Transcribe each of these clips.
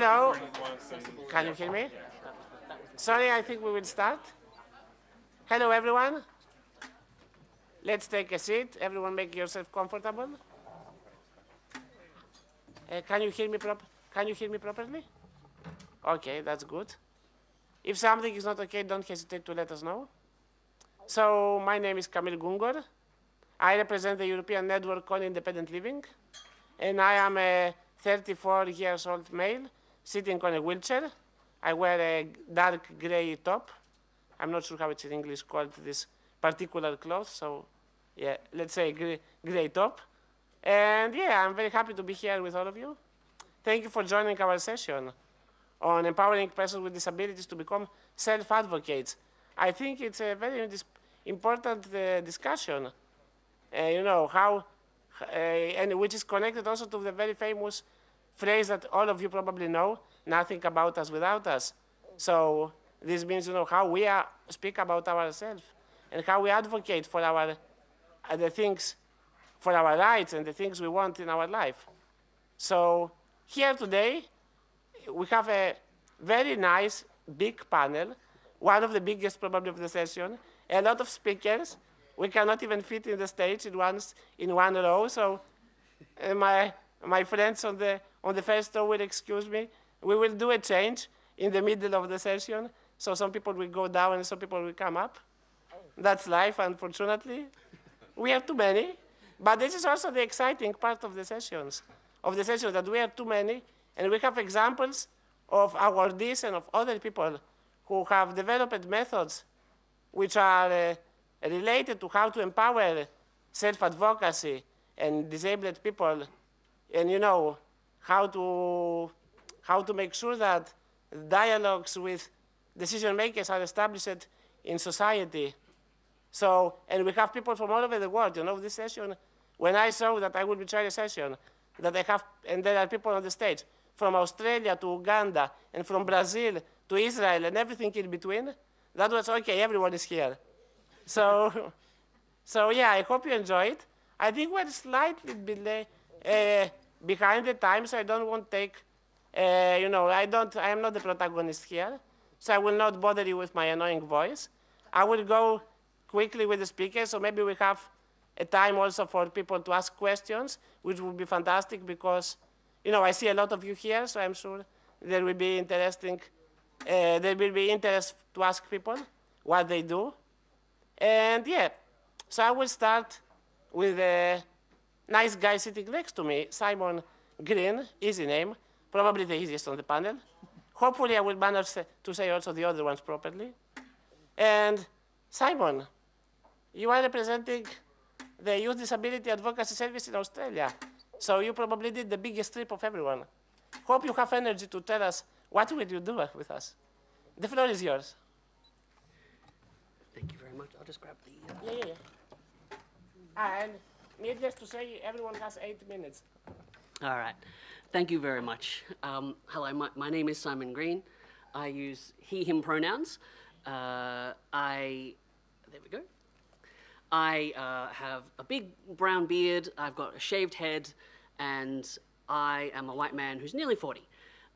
Hello. Can you hear me? Sorry, I think we will start. Hello, everyone. Let's take a seat. Everyone make yourself comfortable. Uh, can you hear me prop Can you hear me properly? Okay, that's good. If something is not okay, don't hesitate to let us know. So my name is Kamil Goungor. I represent the European Network on Independent Living, and I am a 34 years old male sitting on a wheelchair. I wear a dark gray top. I'm not sure how it's in English called this particular cloth, so yeah, let's say gray, gray top. And yeah, I'm very happy to be here with all of you. Thank you for joining our session on empowering persons with disabilities to become self-advocates. I think it's a very important uh, discussion. Uh, you know, how, uh, and which is connected also to the very famous phrase that all of you probably know, nothing about us without us. So this means, you know, how we are, speak about ourselves and how we advocate for our, uh, the things, for our rights and the things we want in our life. So here today, we have a very nice big panel, one of the biggest probably of the session, a lot of speakers. We cannot even fit in the stage in one, in one row, so uh, my, my friends on the, on the first will excuse me. We will do a change in the middle of the session, so some people will go down and some people will come up. That's life, unfortunately. we have too many, but this is also the exciting part of the sessions, of the sessions that we have too many, and we have examples of awardees and of other people who have developed methods which are uh, related to how to empower self-advocacy and disabled people and, you know, how to, how to make sure that dialogues with decision makers are established in society. So, and we have people from all over the world, you know, this session, when I saw that I would be chairing a session, that I have, and there are people on the stage from Australia to Uganda, and from Brazil to Israel, and everything in between, that was okay, everyone is here. So, so yeah, I hope you enjoy it. I think we're slightly delay, uh, behind the times. I don't want to take, uh, you know, I don't, I am not the protagonist here, so I will not bother you with my annoying voice. I will go quickly with the speakers, so maybe we have a time also for people to ask questions, which would be fantastic because, you know, I see a lot of you here, so I'm sure there will be interesting uh, there will be interest to ask people what they do. And yeah, so I will start with a nice guy sitting next to me, Simon Green, easy name, probably the easiest on the panel. Hopefully I will manage to say also the other ones properly. And Simon, you are representing the Youth Disability Advocacy Service in Australia. So you probably did the biggest trip of everyone. Hope you have energy to tell us what will you do with us? The floor is yours. Thank you very much. I'll just grab the. Uh... Yeah, yeah, yeah. And needless to say, everyone has eight minutes. All right. Thank you very much. Um, hello, my, my, name is Simon Green. I use he, him pronouns. Uh, I, there we go. I uh, have a big brown beard, I've got a shaved head, and I am a white man who's nearly 40.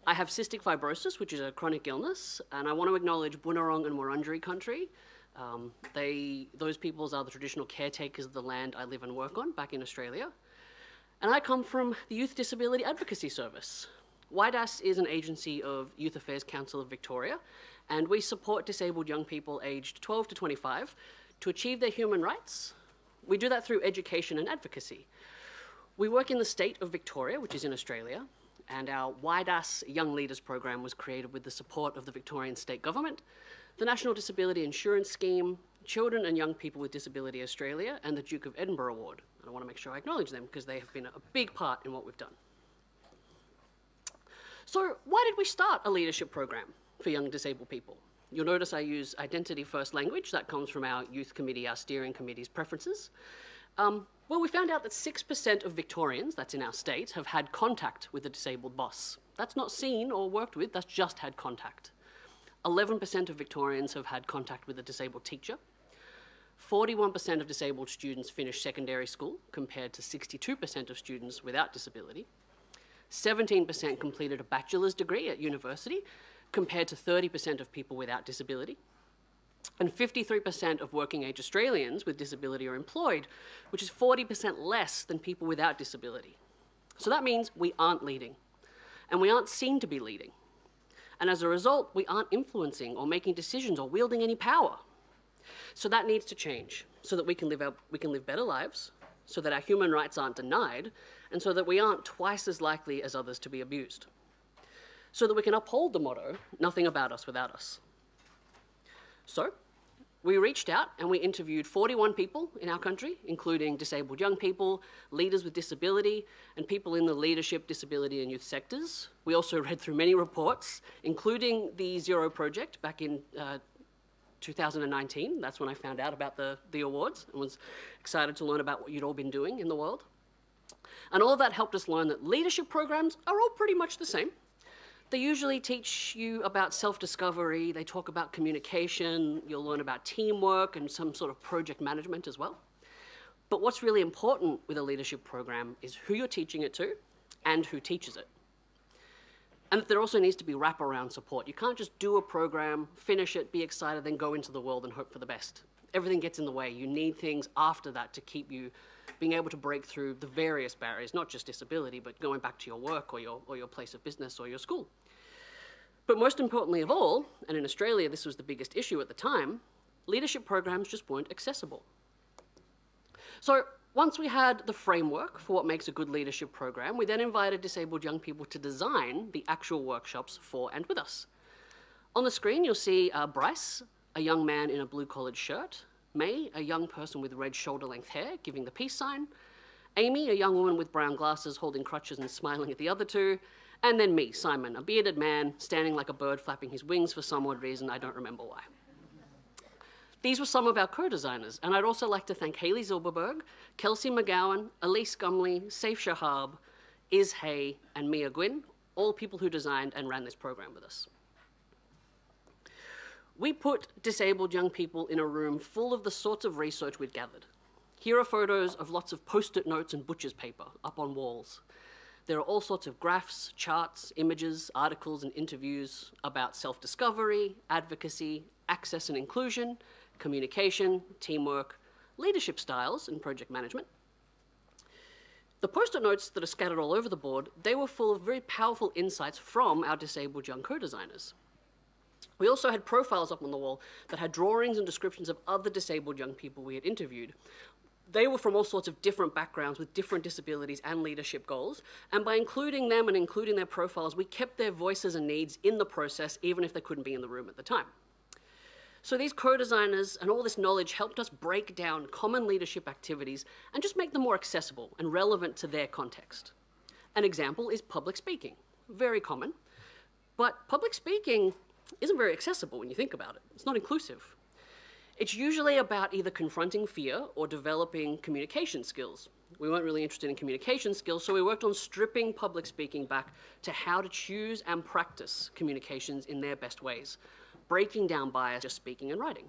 I have cystic fibrosis, which is a chronic illness, and I want to acknowledge Bunurong and Wurundjeri country. Um, they, those peoples are the traditional caretakers of the land I live and work on back in Australia. And I come from the Youth Disability Advocacy Service. YDAS is an agency of Youth Affairs Council of Victoria, and we support disabled young people aged 12 to 25 to achieve their human rights. We do that through education and advocacy. We work in the state of Victoria, which is in Australia, and our YDAS Young Leaders program was created with the support of the Victorian State Government, the National Disability Insurance Scheme, Children and Young People with Disability Australia, and the Duke of Edinburgh Award. And I want to make sure I acknowledge them because they have been a big part in what we've done. So why did we start a leadership program for young disabled people? You'll notice I use identity first language. That comes from our youth committee, our steering committee's preferences. Um, well, we found out that 6% of Victorians, that's in our state, have had contact with a disabled boss. That's not seen or worked with, that's just had contact. 11% of Victorians have had contact with a disabled teacher. 41% of disabled students finish secondary school, compared to 62% of students without disability. 17% completed a bachelor's degree at university, compared to 30% of people without disability. And 53% of working age Australians with disability are employed, which is 40% less than people without disability. So that means we aren't leading, and we aren't seen to be leading. And as a result, we aren't influencing or making decisions or wielding any power. So that needs to change so that we can live, our, we can live better lives, so that our human rights aren't denied, and so that we aren't twice as likely as others to be abused. So that we can uphold the motto, nothing about us without us. So, we reached out and we interviewed 41 people in our country, including disabled young people, leaders with disability, and people in the leadership, disability, and youth sectors. We also read through many reports, including the Zero Project back in uh, 2019. That's when I found out about the, the awards and was excited to learn about what you'd all been doing in the world. And all of that helped us learn that leadership programs are all pretty much the same. They usually teach you about self-discovery, they talk about communication, you'll learn about teamwork and some sort of project management as well. But what's really important with a leadership program is who you're teaching it to and who teaches it. And there also needs to be wraparound support. You can't just do a program, finish it, be excited, then go into the world and hope for the best. Everything gets in the way. You need things after that to keep you being able to break through the various barriers, not just disability, but going back to your work or your, or your place of business or your school. But most importantly of all, and in Australia this was the biggest issue at the time, leadership programs just weren't accessible. So once we had the framework for what makes a good leadership program, we then invited disabled young people to design the actual workshops for and with us. On the screen, you'll see uh, Bryce, a young man in a blue collared shirt, May, a young person with red shoulder length hair, giving the peace sign, Amy, a young woman with brown glasses holding crutches and smiling at the other two, and then me, Simon, a bearded man standing like a bird flapping his wings for some odd reason, I don't remember why. These were some of our co-designers, and I'd also like to thank Haley Zilberberg, Kelsey McGowan, Elise Gumley, Saif Shahab, Iz Hay, and Mia Gwynn, all people who designed and ran this program with us. We put disabled young people in a room full of the sorts of research we'd gathered. Here are photos of lots of post-it notes and butcher's paper up on walls. There are all sorts of graphs, charts, images, articles, and interviews about self-discovery, advocacy, access and inclusion, communication, teamwork, leadership styles, and project management. The post-it notes that are scattered all over the board, they were full of very powerful insights from our disabled young co-designers. We also had profiles up on the wall that had drawings and descriptions of other disabled young people we had interviewed, they were from all sorts of different backgrounds with different disabilities and leadership goals. And by including them and including their profiles, we kept their voices and needs in the process, even if they couldn't be in the room at the time. So these co-designers and all this knowledge helped us break down common leadership activities and just make them more accessible and relevant to their context. An example is public speaking, very common. But public speaking isn't very accessible when you think about it. It's not inclusive. It's usually about either confronting fear or developing communication skills. We weren't really interested in communication skills, so we worked on stripping public speaking back to how to choose and practice communications in their best ways, breaking down bias just speaking and writing.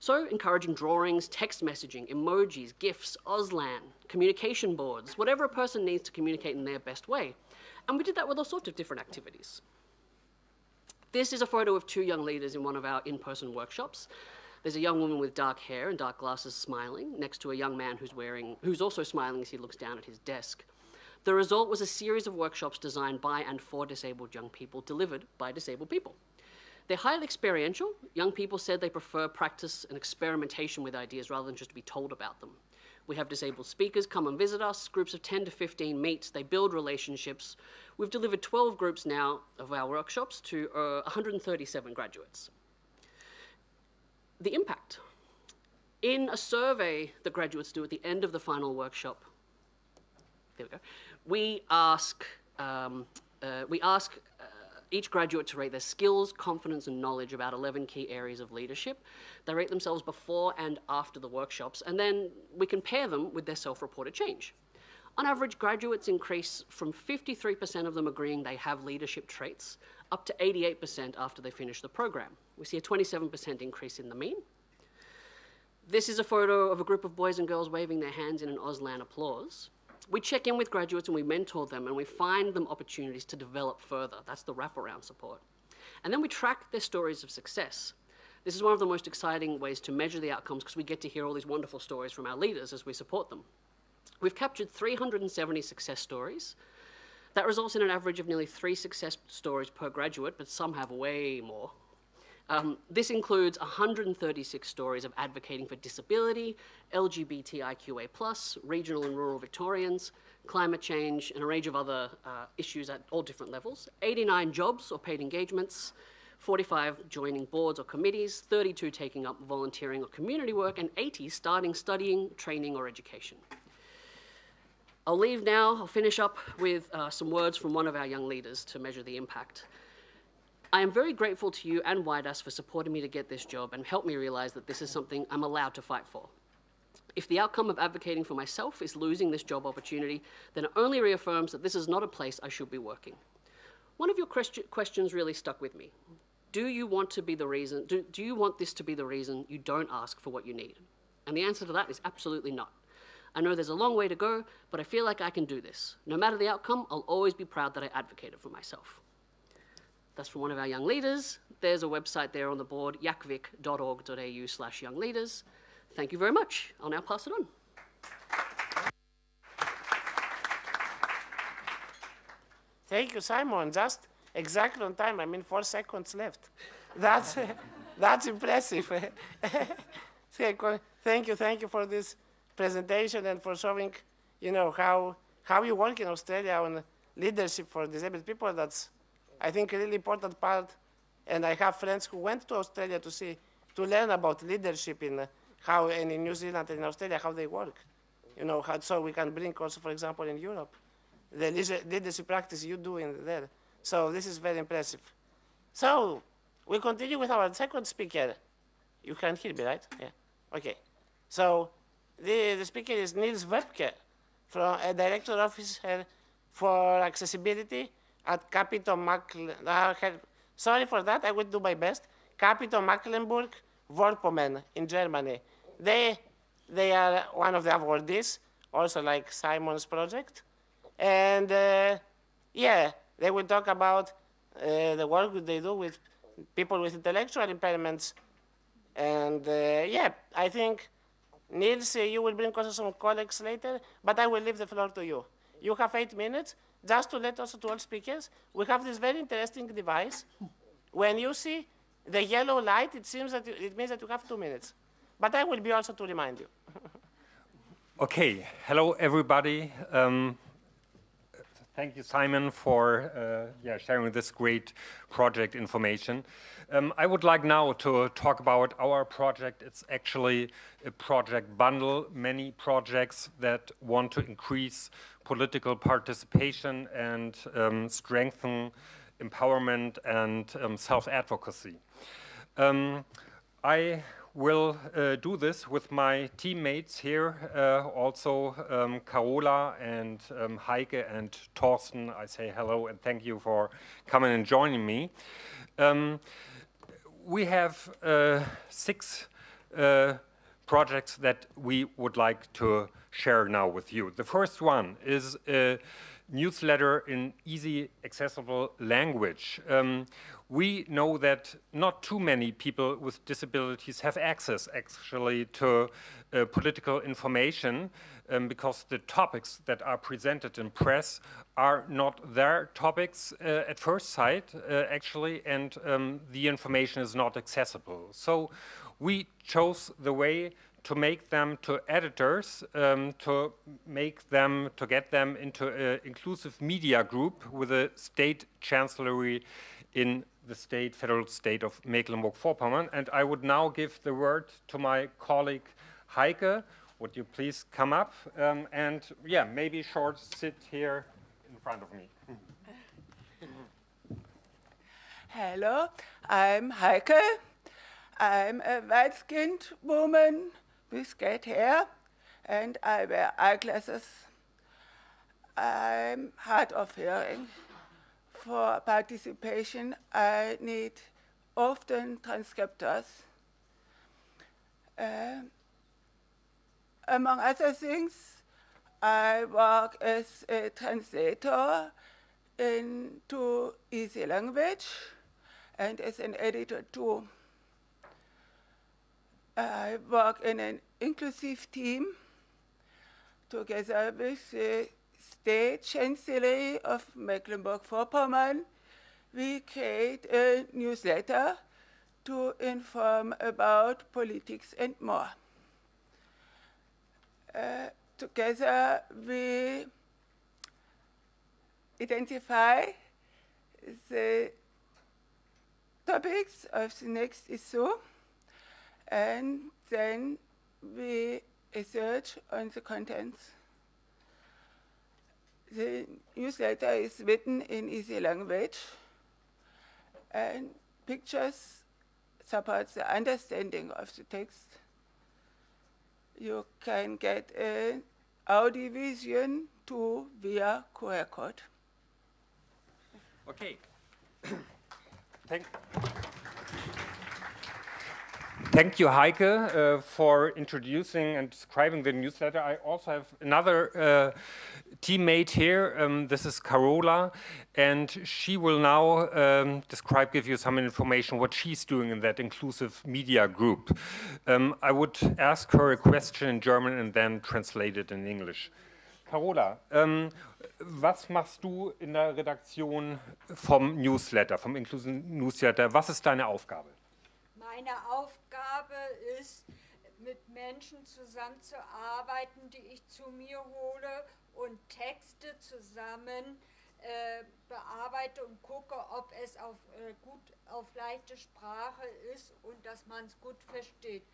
So encouraging drawings, text messaging, emojis, GIFs, Auslan, communication boards, whatever a person needs to communicate in their best way. And we did that with all sorts of different activities. This is a photo of two young leaders in one of our in-person workshops. There's a young woman with dark hair and dark glasses smiling next to a young man who's wearing, who's also smiling as he looks down at his desk. The result was a series of workshops designed by and for disabled young people, delivered by disabled people. They're highly experiential. Young people said they prefer practice and experimentation with ideas rather than just to be told about them. We have disabled speakers come and visit us, groups of 10 to 15 meet, they build relationships. We've delivered 12 groups now of our workshops to uh, 137 graduates the impact. In a survey that graduates do at the end of the final workshop, there we go, we ask, um, uh, we ask uh, each graduate to rate their skills, confidence, and knowledge about 11 key areas of leadership. They rate themselves before and after the workshops, and then we compare them with their self-reported change. On average, graduates increase from 53% of them agreeing they have leadership traits up to 88% after they finish the program. We see a 27% increase in the mean. This is a photo of a group of boys and girls waving their hands in an Auslan applause. We check in with graduates and we mentor them and we find them opportunities to develop further. That's the wraparound support. And then we track their stories of success. This is one of the most exciting ways to measure the outcomes because we get to hear all these wonderful stories from our leaders as we support them. We've captured 370 success stories. That results in an average of nearly three success stories per graduate, but some have way more. Um, this includes 136 stories of advocating for disability, LGBTIQA+, regional and rural Victorians, climate change, and a range of other uh, issues at all different levels, 89 jobs or paid engagements, 45 joining boards or committees, 32 taking up volunteering or community work, and 80 starting studying, training, or education. I'll leave now, I'll finish up with uh, some words from one of our young leaders to measure the impact. I am very grateful to you and YDAS for supporting me to get this job and help me realize that this is something I'm allowed to fight for. If the outcome of advocating for myself is losing this job opportunity, then it only reaffirms that this is not a place I should be working. One of your questions really stuck with me. Do you want to be the reason, do, do you want this to be the reason you don't ask for what you need? And the answer to that is absolutely not. I know there's a long way to go, but I feel like I can do this. No matter the outcome, I'll always be proud that I advocated for myself. That's from one of our young leaders. There's a website there on the board, yacvic.org.au slash young leaders. Thank you very much. I'll now pass it on. Thank you, Simon. Just exactly on time. I mean, four seconds left. That's, that's impressive. thank you, thank you for this presentation and for showing, you know, how, how you work in Australia on leadership for disabled people. That's, I think, a really important part. And I have friends who went to Australia to see, to learn about leadership in uh, how, and in New Zealand and in Australia, how they work. You know, how, so we can bring also, for example, in Europe, the leadership practice you do in there. So this is very impressive. So we continue with our second speaker. You can hear me, right? Yeah. Okay. So the, the speaker is Niels Webke, from a director officer for accessibility at Capito Macklen. Uh, sorry for that, I will do my best. Capito Mecklenburg Vorpommern in Germany. They, they are one of the awardees, also like Simon's project. And uh, yeah, they will talk about uh, the work they do with people with intellectual impairments. And uh, yeah, I think Niels, you will bring also some colleagues later, but I will leave the floor to you. You have eight minutes, just to let also to all speakers, we have this very interesting device. When you see the yellow light, it seems that you, it means that you have two minutes. But I will be also to remind you. okay, hello everybody. Um, thank you, Simon, for uh, yeah, sharing this great project information. Um, I would like now to talk about our project. It's actually a project bundle, many projects that want to increase political participation and um, strengthen empowerment and um, self-advocacy. Um, I will uh, do this with my teammates here, uh, also um, Carola and um, Heike and Torsten. I say hello and thank you for coming and joining me. Um, we have uh, six uh, projects that we would like to share now with you. The first one is a newsletter in easy, accessible language. Um, we know that not too many people with disabilities have access actually to uh, political information um, because the topics that are presented in press are not their topics uh, at first sight uh, actually and um, the information is not accessible. So we chose the way to make them to editors, um, to make them, to get them into an inclusive media group with a state chancellery in the state, federal state of Mecklenburg-Vorpommern. And I would now give the word to my colleague Heike. Would you please come up um, and, yeah, maybe short sit here in front of me. Hello, I'm Heike. I'm a white-skinned woman with straight hair, and I wear eyeglasses. I'm hard of hearing for participation, I need often transcriptors. Uh, among other things, I work as a translator into easy language and as an editor too. I work in an inclusive team together with the State Chancellery of Mecklenburg-Vorpommern. We create a newsletter to inform about politics and more. Together we identify the topics of the next issue and then we research on the contents. The newsletter is written in easy language and pictures support the understanding of the text. You can get an audio vision too via QR code. Okay. Thank, Thank you, Heike, uh, for introducing and describing the newsletter. I also have another uh, teammate here. Um, this is Carola, and she will now um, describe, give you some information what she's doing in that inclusive media group. Um, I would ask her a question in German and then translate it in English. Carola, ähm, was machst du in der Redaktion vom Newsletter, vom Inclusive Newsletter? Was ist deine Aufgabe? Meine Aufgabe ist, mit Menschen zusammenzuarbeiten, die ich zu mir hole und Texte zusammen äh, bearbeite und gucke, ob es auf, äh, gut auf leichte Sprache ist und dass man es gut versteht.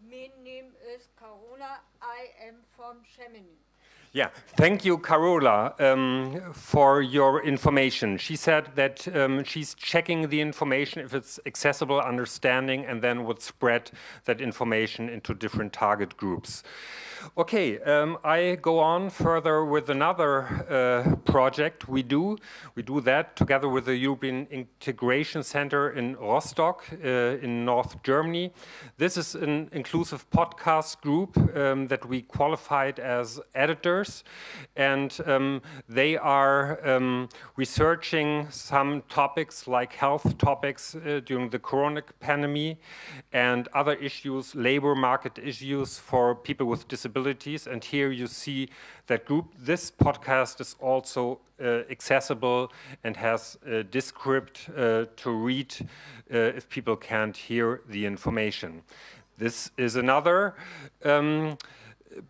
Mein Name ist Carola, I am from Chamonix. Yeah, thank you, Carola, um, for your information. She said that um, she's checking the information if it's accessible, understanding, and then would spread that information into different target groups. Okay, um, I go on further with another uh, project we do. We do that together with the European Integration Center in Rostock uh, in North Germany. This is an inclusive podcast group um, that we qualified as and um, they are um, researching some topics like health topics uh, during the corona pandemic and other issues, labor market issues for people with disabilities disabilities. And here you see that group. This podcast is also uh, accessible and has a descript uh, to read uh, if people can't hear the information. This is another um,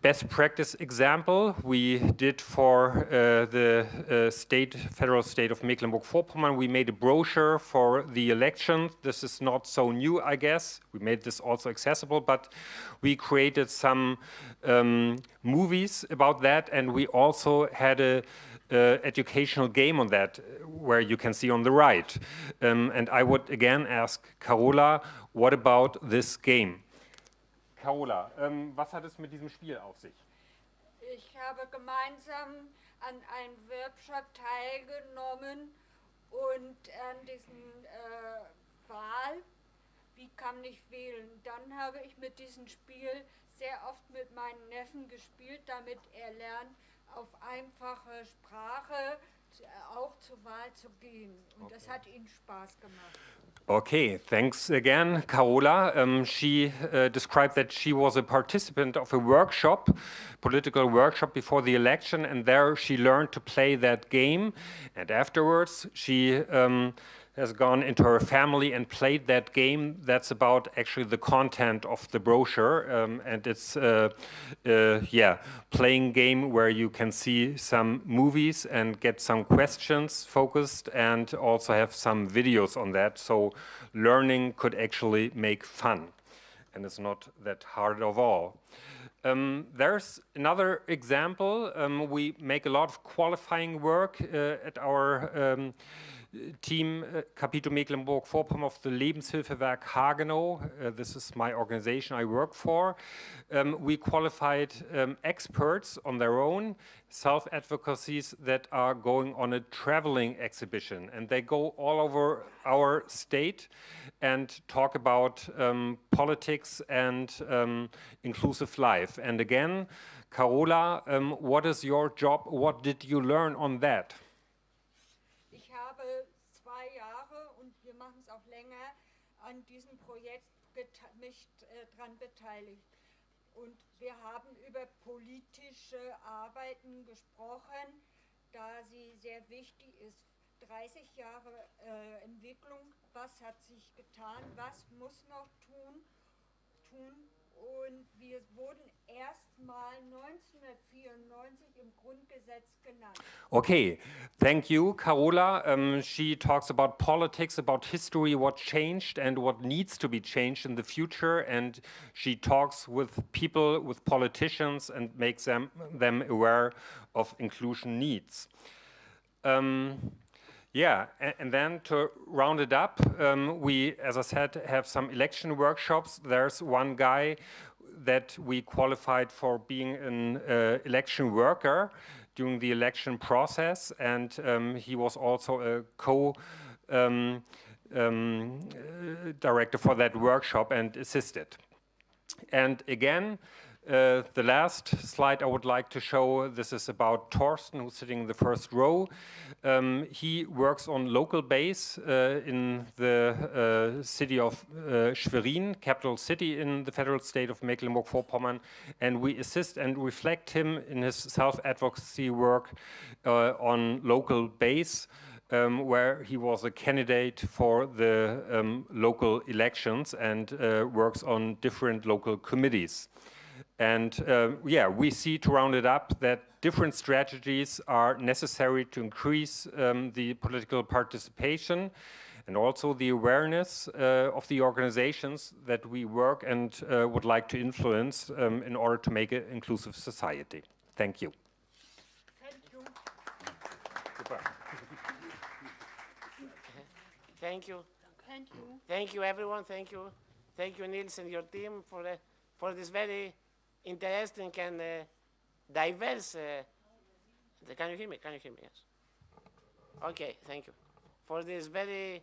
best practice example we did for uh, the uh, state, federal state of Mecklenburg-Vorpommern. We made a brochure for the election. This is not so new, I guess. We made this also accessible, but we created some um, movies about that, and we also had a uh, educational game on that, where you can see on the right. Um, and I would again ask Carola, what about this game? Carola, ähm, was hat es mit diesem Spiel auf sich? Ich habe gemeinsam an einem Workshop teilgenommen und an diesem äh, Wahl, wie kann ich wählen. Dann habe ich mit diesem Spiel sehr oft mit meinen Neffen gespielt, damit er lernt, auf einfache Sprache auch zur Wahl zu gehen. Und okay. das hat ihm Spaß gemacht. Okay, thanks again, Carola. Um, she uh, described that she was a participant of a workshop, political workshop before the election, and there she learned to play that game. And afterwards, she um, has gone into her family and played that game. That's about actually the content of the brochure, um, and it's uh, uh, yeah, playing game where you can see some movies and get some questions focused, and also have some videos on that. So learning could actually make fun, and it's not that hard of all. Um, there's another example. Um, we make a lot of qualifying work uh, at our um, Team uh, Capito Mecklenburg-Vorpommern of the Lebenshilfewerk Hagenow. Uh, this is my organization I work for. Um, we qualified um, experts on their own, self-advocacies that are going on a traveling exhibition. And they go all over our state and talk about um, politics and um, inclusive life. And again, Carola, um, what is your job? What did you learn on that? An diesem Projekt mich äh, daran beteiligt. Und wir haben über politische Arbeiten gesprochen, da sie sehr wichtig ist. 30 Jahre äh, Entwicklung, was hat sich getan, was muss noch tun, tun. Und wir wurden erstmal 1994 im Grundgesetz genannt. Okay, thank you, Carola. Um, she talks about politics, about history, what changed and what needs to be changed in the future. And she talks with people, with politicians, and makes them, them aware of inclusion needs. Um, yeah, and, then to round it up, um, we, as I said, have some election workshops. There's one guy that we qualified for being an uh, election worker during the election process, and um, he was also a co um, um, uh, director for that workshop and assisted. And again, uh, the last slide I would like to show, this is about Torsten, who's sitting in the first row. Um, he works on local base uh, in the uh, city of uh, Schwerin, capital city in the federal state of Mecklenburg-Vorpommern, and we assist and reflect him in his self-advocacy work uh, on local base. Um, where he was a candidate for the um, local elections and works on different local committees. And uh, yeah, we see to round it up that different strategies are necessary to increase um, the political participation and also the awareness uh, of the organizations that we work and uh, would like to influence um, in order to make an inclusive society. Thank you. Thank you. Thank you. Thank you. Thank you, everyone. Thank you. Thank you, Nils and your team for, uh, for this very interesting and uh, diverse. Uh, can you hear me? Can you hear me? Yes. Okay, thank you. For this very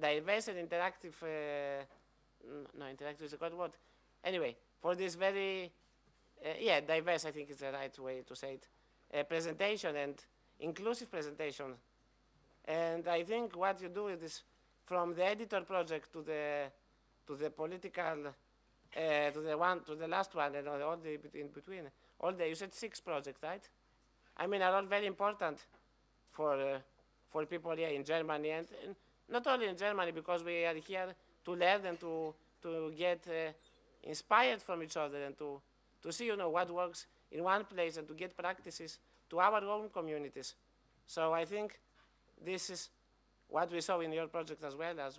diverse and interactive. Uh, no, interactive is a good word. Anyway, for this very, yeah, diverse, I think is the right way to say it, presentation and inclusive presentation and I think what you do is this, from the editor project to the to the political uh, to the one to the last one and all the in between. All the you said six projects right? I mean are all very important for uh, for people here in Germany and, and not only in Germany because we are here to learn and to to get uh, inspired from each other and to to see you know what works in one place and to get practices to our own communities. So I think this is what we saw in your project as well as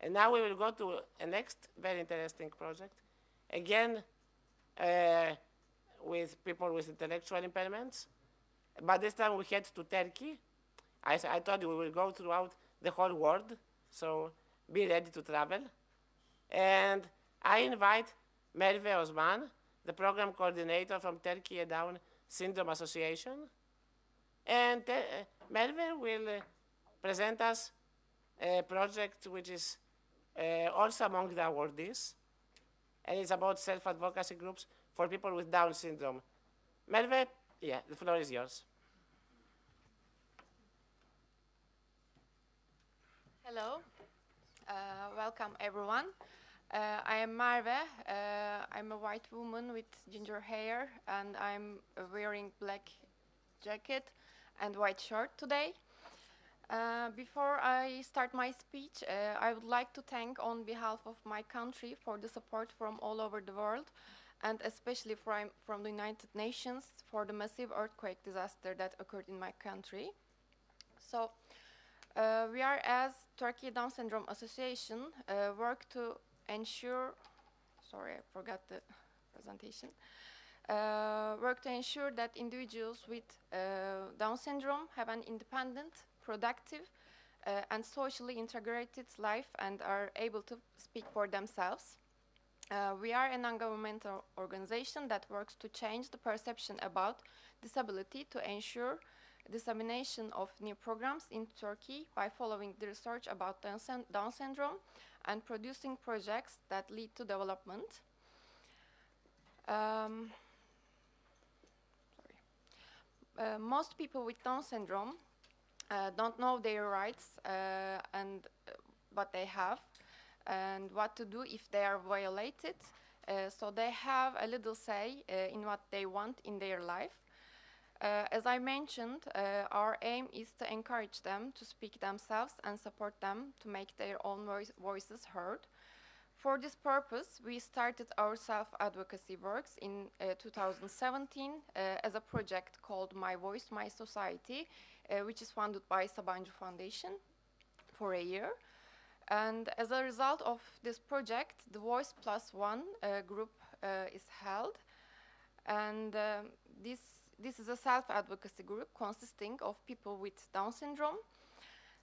and now we will go to a next very interesting project again uh, with people with intellectual impairments. But this time we head to turkey. I told you we will go throughout the whole world so be ready to travel. And i invite merve osman the program coordinator from turkey down syndrome association. And uh, Melvin will uh, present us a project which is uh, also among the awardees, and it's about self-advocacy groups for people with Down syndrome. Melvin, yeah, the floor is yours. Hello, uh, welcome everyone. Uh, I am Merve. Uh, I'm a white woman with ginger hair, and I'm wearing black jacket and white shirt today. Uh, before I start my speech, uh, I would like to thank on behalf of my country for the support from all over the world, and especially from, from the United Nations for the massive earthquake disaster that occurred in my country. So, uh, we are as Turkey Down Syndrome Association uh, work to ensure. Sorry, I forgot the presentation. Uh, work to ensure that individuals with Down syndrome have an independent, productive, uh, and socially integrated life and are able to speak for themselves. Uh, we are a non-governmental organization that works to change the perception about disability to ensure dissemination of new programs in Turkey by following the research about Down, syn- Down syndrome and producing projects that lead to development. Um. Uh, most people with Down syndrome uh, don't know their rights uh, and uh, what they have and what to do if they are violated. Uh, so they have a little say uh, in what they want in their life. As I mentioned, our aim is to encourage them to speak themselves and support them to make their own voice voices heard. For this purpose, we started our self-advocacy works in uh, 2017 uh, as a project called My Voice, My Society, which is funded by Sabancı Foundation for a year. And as a result of this project, the Voice Plus One uh, group uh, is held. And um, this, this is a self-advocacy group consisting of people with Down syndrome.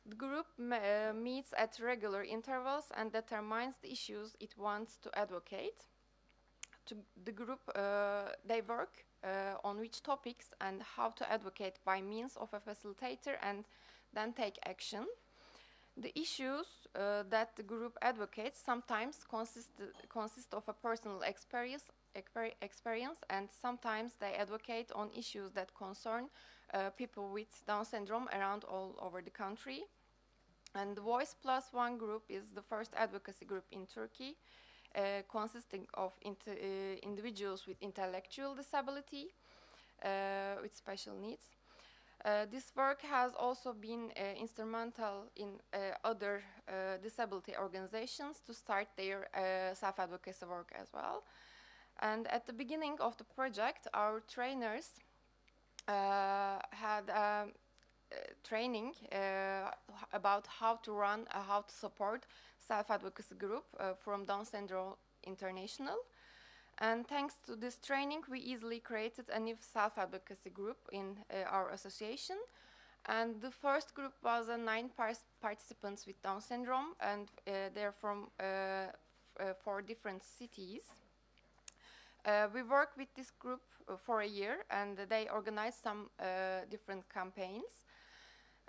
The group uh, meets at regular intervals and determines the issues it wants to advocate. To the group, uh, they work uh, on which topics and how to advocate by means of a facilitator and then take action. The issues uh, that the group advocates sometimes consist, consist of a personal experience, experience, and sometimes they advocate on issues that concern uh, people with Down syndrome around all over the country. And the Voice Plus One group is the first advocacy group in Turkey, consisting of uh, individuals with intellectual disability, uh, with special needs. Uh, this work has also been uh, instrumental in uh, other uh, disability organizations to start their uh, self-advocacy work as well. And at the beginning of the project, our trainers uh, had um, uh, training uh, about how to run, uh, how to support self-advocacy group uh, from Down Syndrome International. And thanks to this training, we easily created a new self-advocacy group in uh, our association. And the first group was uh, nine pars- participants with Down syndrome, and uh, they're from uh, uh, four different cities. We worked with this group for a year, and they organized some different campaigns.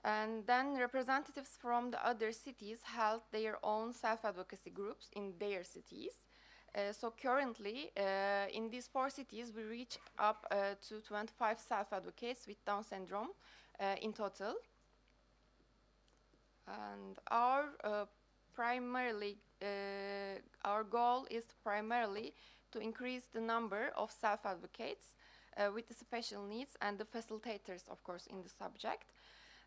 And then representatives from the other cities held their own self-advocacy groups in their cities. Uh, so currently, uh, in these four cities, we reach up uh, to 25 self-advocates with Down syndrome uh, in total. And our uh, primarily, uh, our goal is primarily to increase the number of self-advocates with the special needs and the facilitators, of course, in the subject.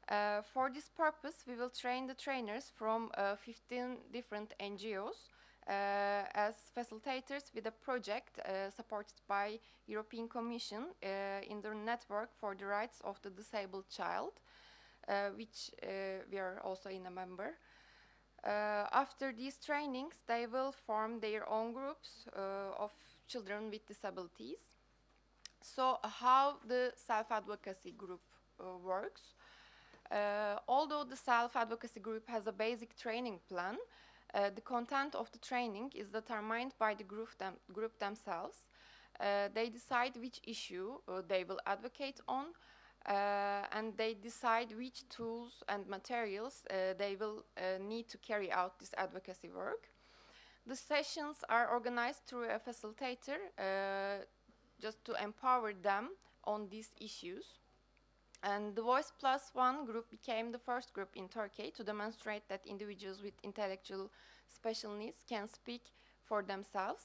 Uh, for this purpose, we will train the trainers from uh, 15 different NGOs uh, as facilitators with a project uh, supported by European Commission uh, in the network for the rights of the disabled child, uh, which we are also in a member. After these trainings, they will form their own groups of children with disabilities. So, how the self-advocacy group works? Uh, although the self-advocacy group has a basic training plan, uh, the content of the training is determined by the group, them, group themselves. Uh, they decide which issue uh, they will advocate on, uh, and they decide which tools and materials uh, they will need to carry out this advocacy work. The sessions are organized through a facilitator just to empower them on these issues. And the Voice Plus One group became the first group in Turkey to demonstrate that individuals with intellectual special needs can speak for themselves.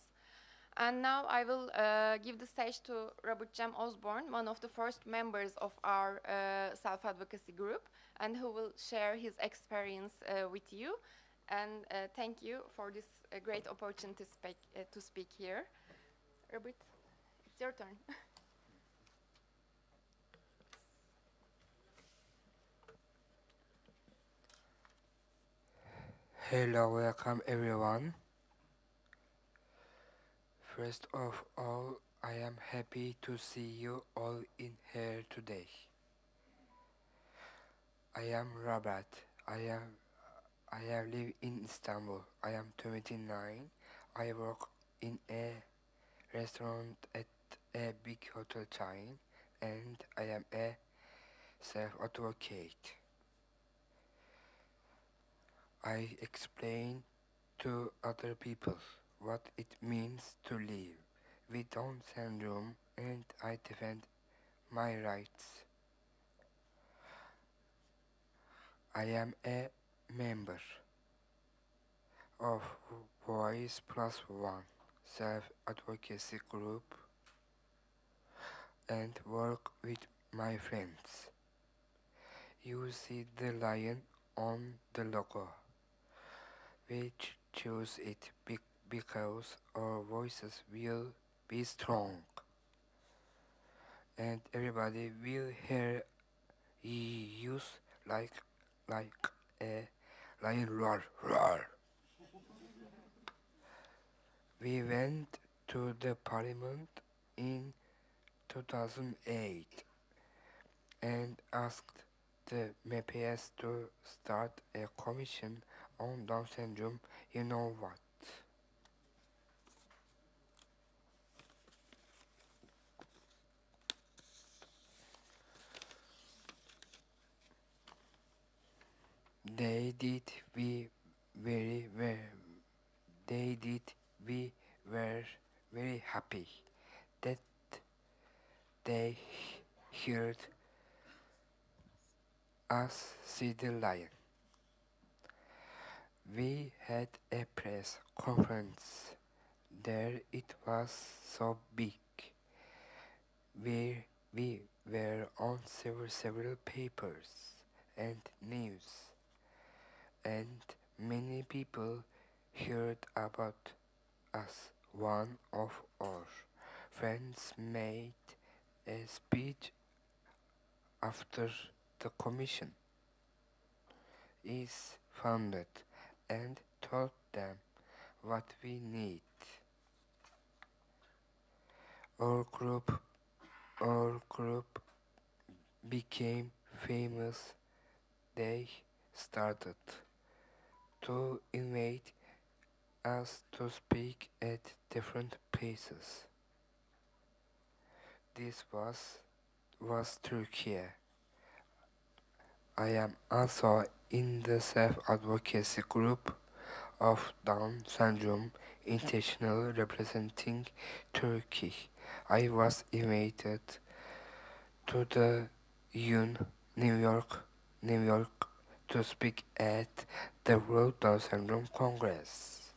And now I will uh, give the stage to Robert Jem Osborne, one of the first members of our uh, self-advocacy group, and who will share his experience uh, with you. And uh, thank you for this uh, great opportunity to speak, uh, to speak here. Robert, it's your turn. Hello, welcome everyone. First of all, I am happy to see you all in here today. I am Robert. I am I have live in Istanbul. I am 29. I work in a restaurant at a big hotel chain and I am a self-advocate. I explain to other people what it means to live with Down syndrome and I defend my rights. I am a member of Voice Plus One self-advocacy group and work with my friends. You see the lion on the logo. We ch- choose it be- because our voices will be strong and everybody will hear use like like a lion roar roar. We went to the parliament in 2008 and asked the MPS to start a commission on Down syndrome. You know what? They did we very very they did we were very happy that they heard us see the lion. Had a press conference there. It was so big. We, we were on several, several papers and news, and many people heard about us. One of our friends made a speech after the commission is founded and told them what we need. Our group, our group became famous. They started to invite us to speak at different places. This was was Turkey. I am also in the self-advocacy group of Down syndrome international representing Turkey. I was invited to the UN New York, New York to speak at the World Down Syndrome Congress.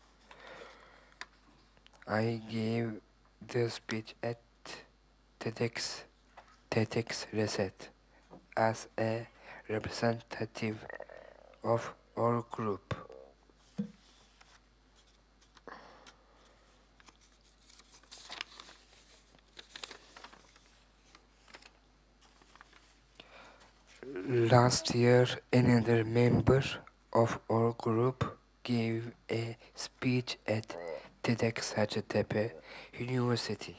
I gave the speech at TEDx, TEDx Reset as a representative of our group. Last year, another member of our group gave a speech at TEDx Hacettepe University.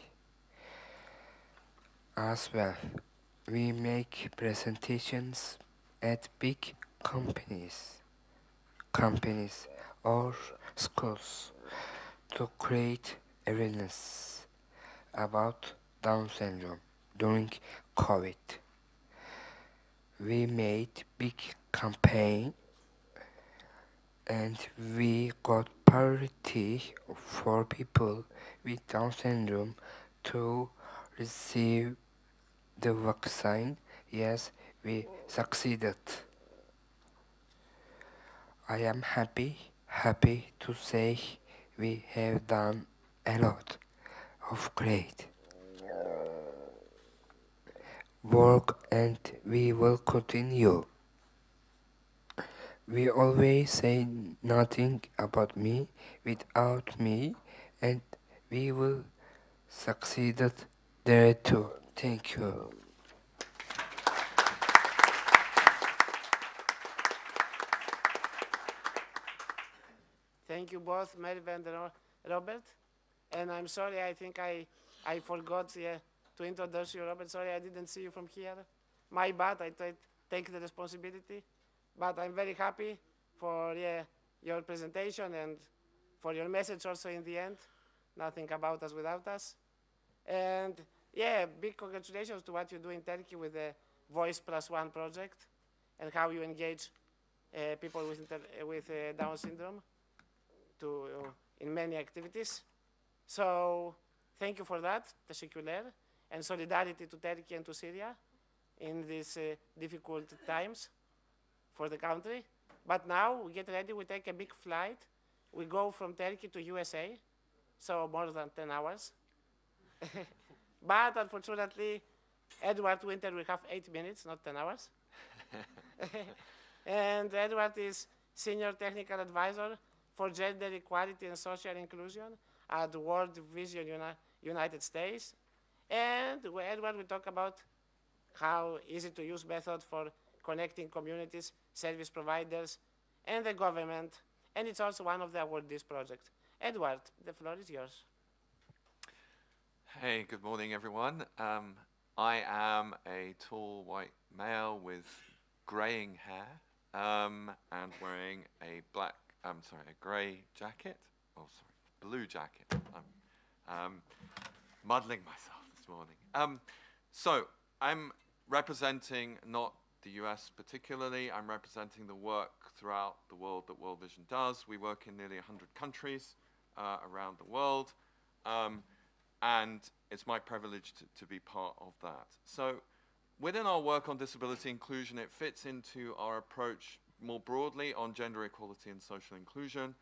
As well, we make presentations at big companies, companies or schools to create awareness about Down syndrome during COVID. We made big campaign and we got priority for people with Down syndrome to receive the vaccine. Yes, we succeeded. I am happy, happy to say we have done a lot of great work and we will continue. We always say nothing about me without me and we will succeed there too. Thank you. Thank you both, Merve and Ro- Robert. And I'm sorry, I think I, I forgot yeah, to introduce you, Robert. Sorry, I didn't see you from here. My bad, I take the responsibility. But I'm very happy for yeah, your presentation and for your message also in the end. Nothing about us without us. And yeah, big congratulations to what you do in Turkey with the Voice Plus One project and how you engage uh, people with, with uh, Down syndrome to, uh, in many activities. So thank you for that, Teşekkürler, and solidarity to Turkey and to Syria in these uh, difficult times for the country. But now we get ready, we take a big flight. We go from Turkey to USA, so more than 10 hours. but unfortunately, Edward Winter will have eight minutes, not 10 hours. and Edward is Senior Technical Advisor for Gender Equality and Social Inclusion at World Vision Uni- United States. And Edward will talk about how easy to use method for connecting communities, service providers, and the government. And it's also one of the awardees project. Edward, the floor is yours. Hey, good morning, everyone. Um, I am a tall white male with graying hair um, and wearing a black, I'm sorry, a grey jacket. Oh, sorry, blue jacket. I'm um, muddling myself morning. Um, so, I'm representing not the US particularly, I'm representing the work throughout the world that World Vision does. We work in nearly 100 countries uh, around the world. Um, and it's my privilege to, to be part of that. So within our work on disability inclusion, it fits into our approach more broadly on gender equality and social inclusion.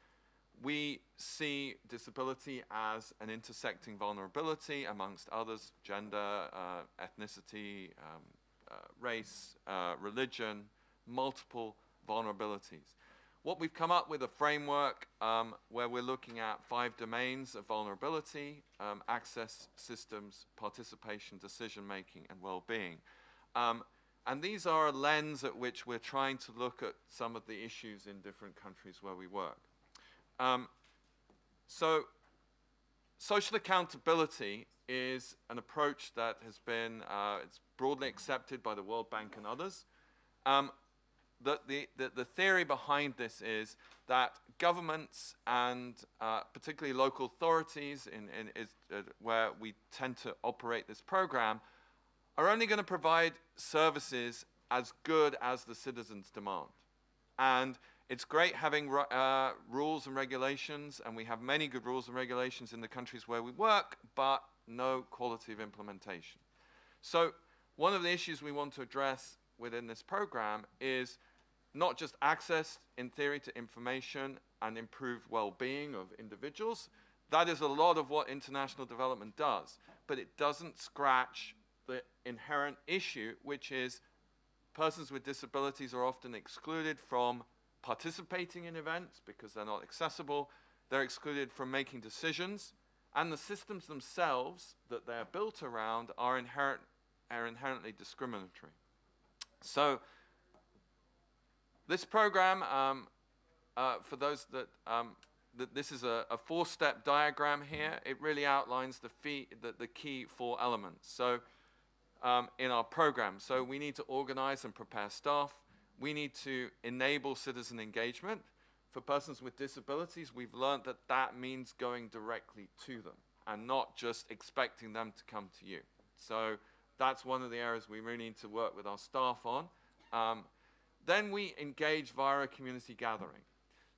We see disability as an intersecting vulnerability amongst others, gender, uh, ethnicity, um, uh, race, uh, religion, multiple vulnerabilities. What we've come up with a framework um, where we're looking at five domains of vulnerability, um, access systems, participation, decision making, and well-being. Um, and these are a lens at which we're trying to look at some of the issues in different countries where we work. Um, so social accountability is an approach that has been uh, it's broadly accepted by the World Bank and others. Um, the, the, the, the theory behind this is that governments and uh, particularly local authorities in, in is, uh, where we tend to operate this program are only going to provide services as good as the citizens demand. And it's great having uh, rules and regulations, and we have many good rules and regulations in the countries where we work, but no quality of implementation. So one of the issues we want to address within this program is not just access, in theory, to information and improved well-being of individuals. That is a lot of what international development does, but it doesn't scratch the inherent issue, which is persons with disabilities are often excluded from participating in events because they're not accessible. They're excluded from making decisions, and the systems themselves that they're built around are, inherent, are inherently discriminatory. So this program, um, uh, for those that, um, that this is a, a four-step diagram here, it really outlines the, fee, the, the key four elements. So um, in our program, so we need to organize and prepare staff. We need to enable citizen engagement. For persons with disabilities, we've learned that that means going directly to them and not just expecting them to come to you. So that's one of the areas we really need to work with our staff on. Um, then we engage via a community gathering.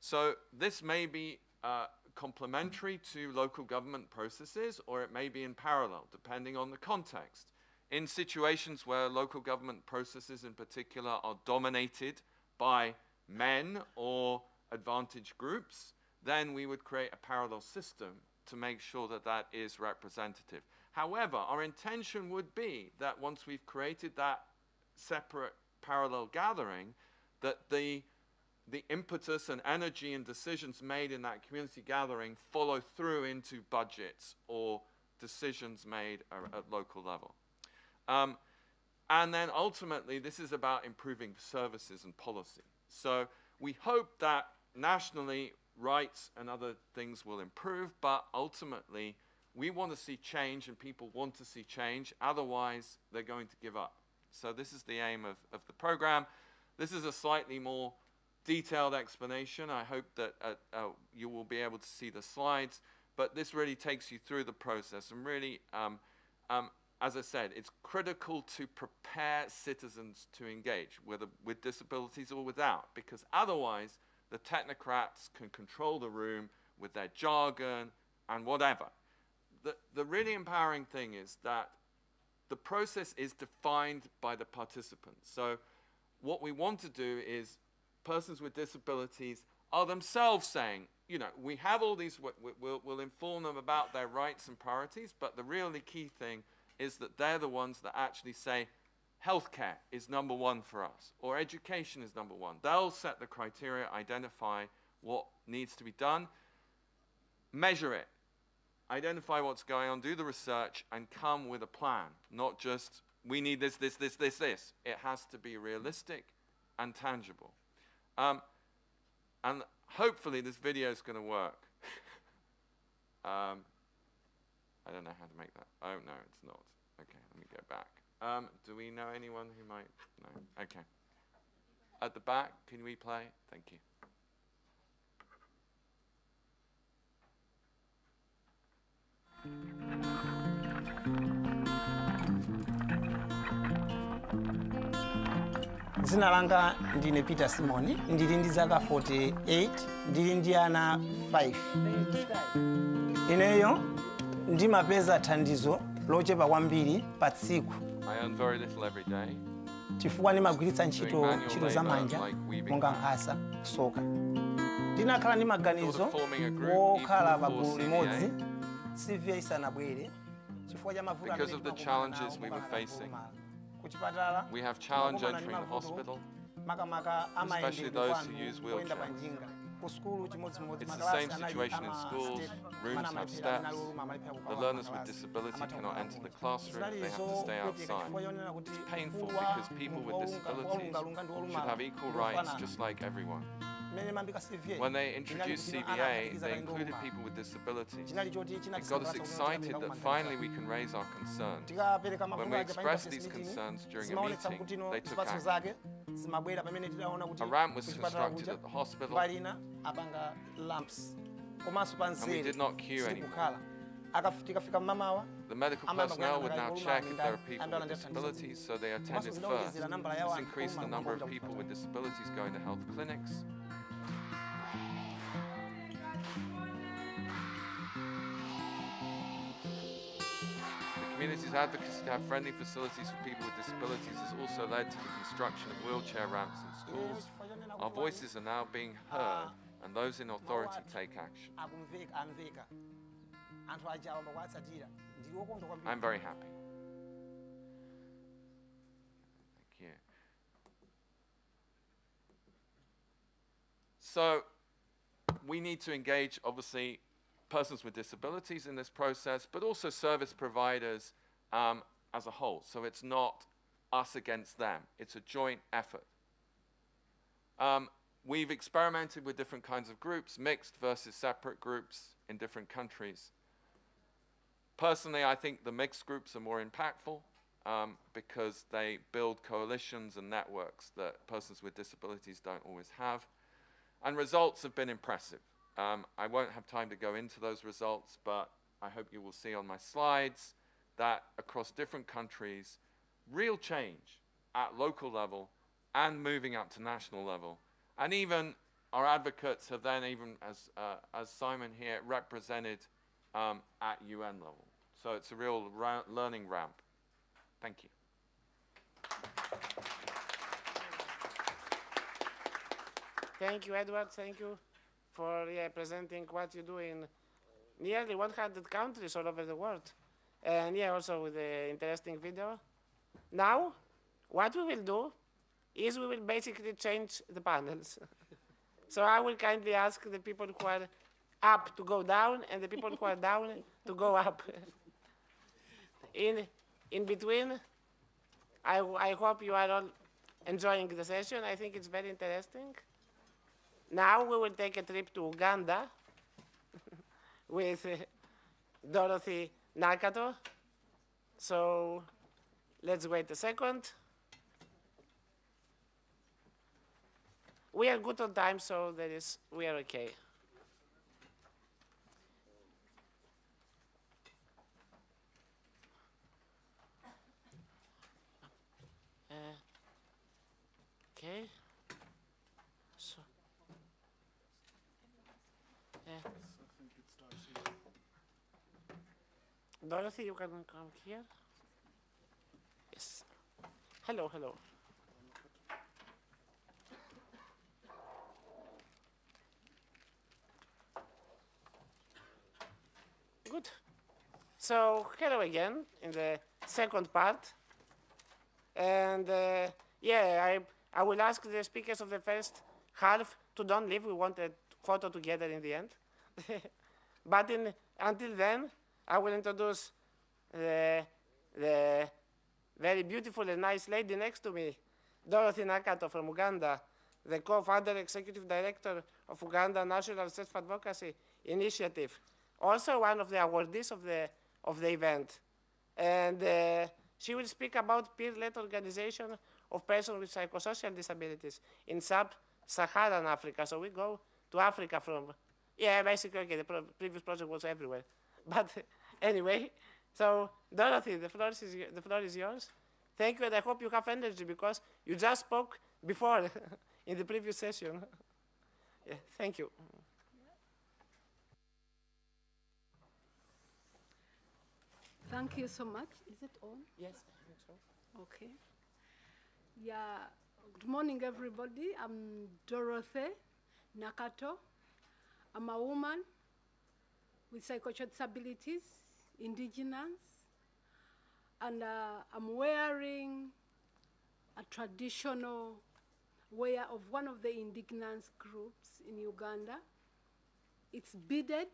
So this may be uh, complementary to local government processes or it may be in parallel, depending on the context. In situations where local government processes in particular are dominated by men or advantaged groups, then we would create a parallel system to make sure that that is representative. However, our intention would be that once we've created that separate parallel gathering, that the, the impetus and energy and decisions made in that community gathering follow through into budgets or decisions made at local level. Um, and then ultimately, this is about improving services and policy. So we hope that nationally, rights and other things will improve, but ultimately, we want to see change and people want to see change. Otherwise, they're going to give up. So this is the aim of, of the program. This is a slightly more detailed explanation. I hope that uh, uh, you will be able to see the slides, but this really takes you through the process and really um, um, as I said, it's critical to prepare citizens to engage, whether with disabilities or without, because otherwise the technocrats can control the room with their jargon and whatever. The, the really empowering thing is that the process is defined by the participants. So what we want to do is persons with disabilities are themselves saying, you know, we have all these, we, we, we'll, we'll inform them about their rights and priorities, but the really key thing is that they're the ones that actually say, healthcare is number one for us, or education is number one. They'll set the criteria, identify what needs to be done, measure it, identify what's going on, do the research, and come with a plan, not just, we need this, this, this, this, this. It has to be realistic and tangible. Um, and hopefully this video is going to work. um, I don't know how to make that. Oh, no, it's not. Okay, let me go back. Um, do we know anyone who might? No. Okay. At the back, can we play? Thank you. dzina langa ndine peter simoni ndili ndi zaka 48 ndili ndi ana 5 ineyo ndimapeza thandizo lochepa kwambiri pa tsiku I earn very little every day. chifukwa ndimagwiritsa ntchito ntchito za manja monga nkhasa kusoka ndinakhala ndi maganizo Sort of forming a group wokhala even pa before gulu CVA. limodzi cva isanabwere chifukwa cha mavuto Because of the challenges we were facing. kulumala. We have challenge entering the hospital. makamaka especially those who use kuyenda pa wheelchairs. njinga ku skulu chimodzimodzi It's the same situation in schools. Rooms have steps. The learners with disability cannot enter the classroom. They have to stay outside. chifukwa chonena kuti It's painful because people with disabilities should have equal rights just like everyone. Mmene mambika CVA, When they introduced CVA, they included people with disabilities. It got us excited that finally we can raise our concerns. When we expressed these concerns during a meeting, they took action. Zimabwera pamene tidaona kuti A ramp was constructed at the hospital. mbali apanga lamps komanso pa we nzere did not queue anymore. tikafika mmamawa The medical personnel would now check if there are people with disabilities, so they attended first. zinawonjezera nambala ya This increased the number of people with disabilities going to health clinics. The community's advocacy to have friendly facilities for people with disabilities has also led to the construction of wheelchair ramps in schools. Our voices are now being heard, and those in authority take action. I'm very happy. Thank you. So, we need to engage, obviously, persons with disabilities in this process, but also service providers um, as a whole. So it's not us against them, it's a joint effort. Um, we've experimented with different kinds of groups, mixed versus separate groups in different countries. Personally, I think the mixed groups are more impactful um, because they build coalitions and networks that persons with disabilities don't always have. And results have been impressive. Um, I won't have time to go into those results, but I hope you will see on my slides that across different countries, real change at local level and moving up to national level. And even our advocates have then even, as, uh, as Simon here, represented um, at UN level. So it's a real ra- learning ramp. Thank you. Thank you, Edward. Thank you for presenting what you do in nearly 100 countries all over the world. And yeah, also with the interesting video. Now, what we will do is we will basically change the panels. so I will kindly ask the people who are up to go down and the people who are down to go up. in, in between, I, I hope you are all enjoying the session. I think it's very interesting. Now we will take a trip to Uganda with uh, Dorothy Nakato. So let's wait a second. We are good on time, so that is, we are okay. Uh, okay. Yeah. Dorothy, you can come here. Yes. Hello, hello. Good. So, hello again in the second part. And uh, yeah, I, I will ask the speakers of the first half to don't leave. We want a photo together in the end. but in, until then, I will introduce the, the very beautiful and nice lady next to me, Dorothy Nakato from Uganda, the co-founder executive director of Uganda National Self-Advocacy Initiative, also one of the awardees of the, of the event. And uh, she will speak about peer-led organization of persons with psychosocial disabilities in sub-Saharan Africa. So we go to Africa from, yeah, basically, okay, the pro previous project was everywhere. But anyway, so Dorothy, the floor, is, the floor is yours. Thank you, and I hope you have energy because you just spoke before in the previous session. yeah, thank you. Thank you so much. Is it on? Yes, I think so. Okay. Yeah, good morning, everybody. I'm Dorothy Nakato. I'm a woman with psychosocial disabilities, indigenous, and uh, I'm wearing a traditional wear of one of the indigenous groups in Uganda. It's beaded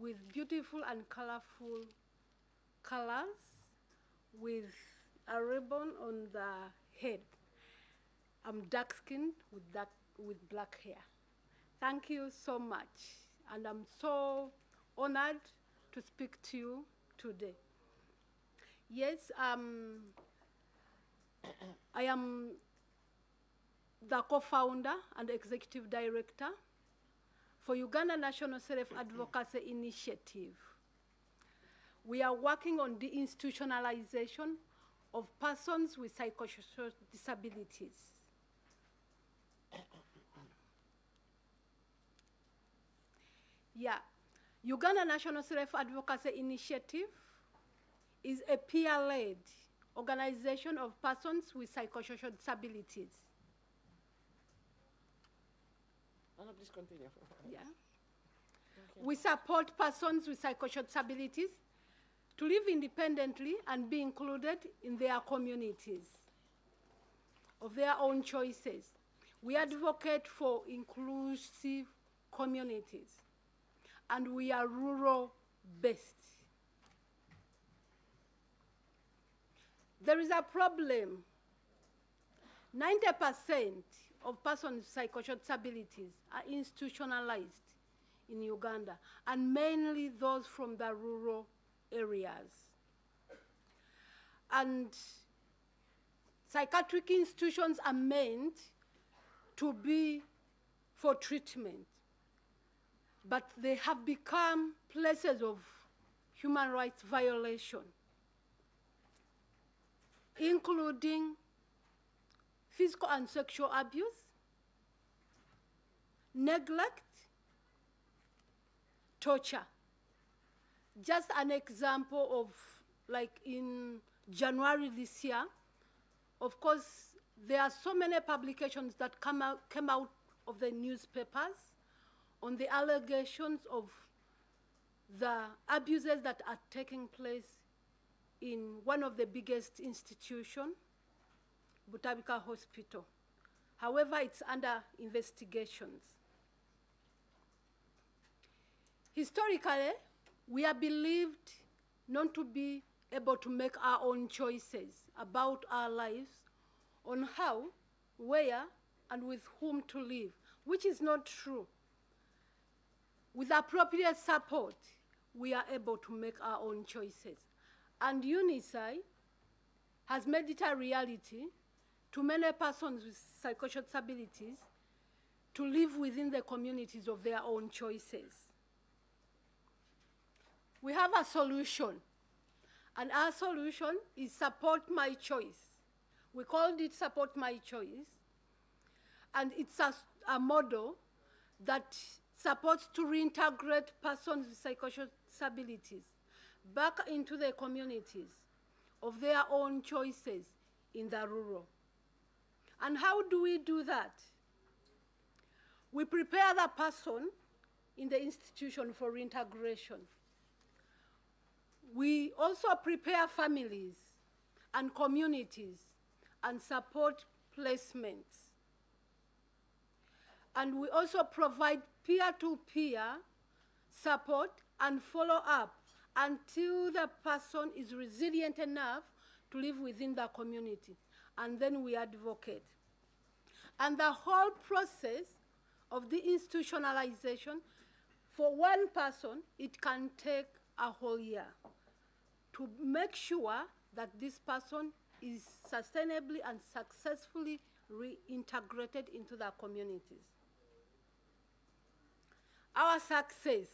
with beautiful and colorful colors with a ribbon on the head. I'm dark skinned with, dark, with black hair. Thank you so much. And I'm so honored to speak to you today. Yes, um, I am the co-founder and executive director for Uganda National Self-Advocacy Initiative. We are working on the institutionalization of persons with psychosocial disabilities. Yeah, Uganda National Self-Advocacy Initiative is a peer-led organization of persons with psychosocial disabilities. No, no, please continue. Yeah. We support persons with psychosocial disabilities to live independently and be included in their communities of their own choices. We advocate for inclusive communities and we are rural based. There is a problem. 90% of persons with psychosocial disabilities are institutionalized in Uganda, and mainly those from the rural areas. And psychiatric institutions are meant to be for treatment, but they have become places of human rights violation, including physical and sexual abuse, neglect, torture. Just an example of, like in January this year, of course, there are so many publications that come out, came out of the newspapers on the allegations of the abuses that are taking place in one of the biggest institutions, Butabika Hospital. However, it's under investigations. Historically, we are believed not to be able to make our own choices about our lives on how, where, and with whom to live, which is not true. With appropriate support, we are able to make our own choices. And UNICEF has made it a reality to many persons with psychosocial disabilities to live within the communities of their own choices. We have a solution, and our solution is support my choice. We called it support my choice And it's a model that supports to reintegrate persons with psychosocial disabilities back into their communities of their own choices in the rural. And how do we do that? We prepare the person in the institution for reintegration. We also prepare families and communities and support placements. And we also provide peer-to-peer support and follow up until the person is resilient enough to live within the community. And then we advocate. And the whole process of the institutionalization, for one person, it can take a whole year to make sure that this person is sustainably and successfully reintegrated into the communities. Our success.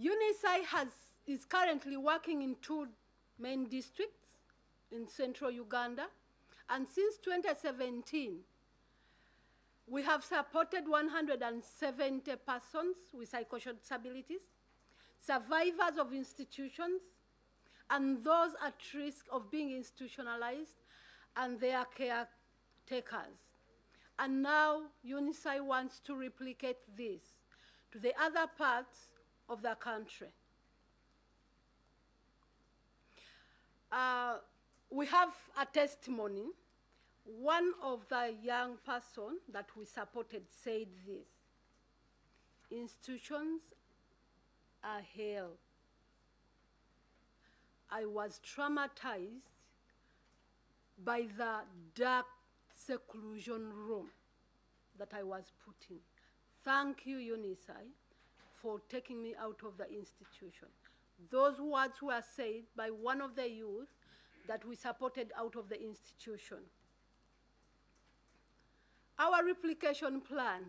UNICEF has, is currently working in two main districts in central Uganda, and since 2017, we have supported 170 persons with psychosocial disabilities, survivors of institutions, and those at risk of being institutionalized and their caretakers. And now UNICEF wants to replicate this to the other parts of the country. Uh, we have a testimony. One of the young person that we supported said this, institutions are hell. I was traumatized by the dark seclusion room that I was put in. Thank you, UNICEF, for taking me out of the institution. Those words were said by one of the youth that we supported out of the institution. Our replication plan.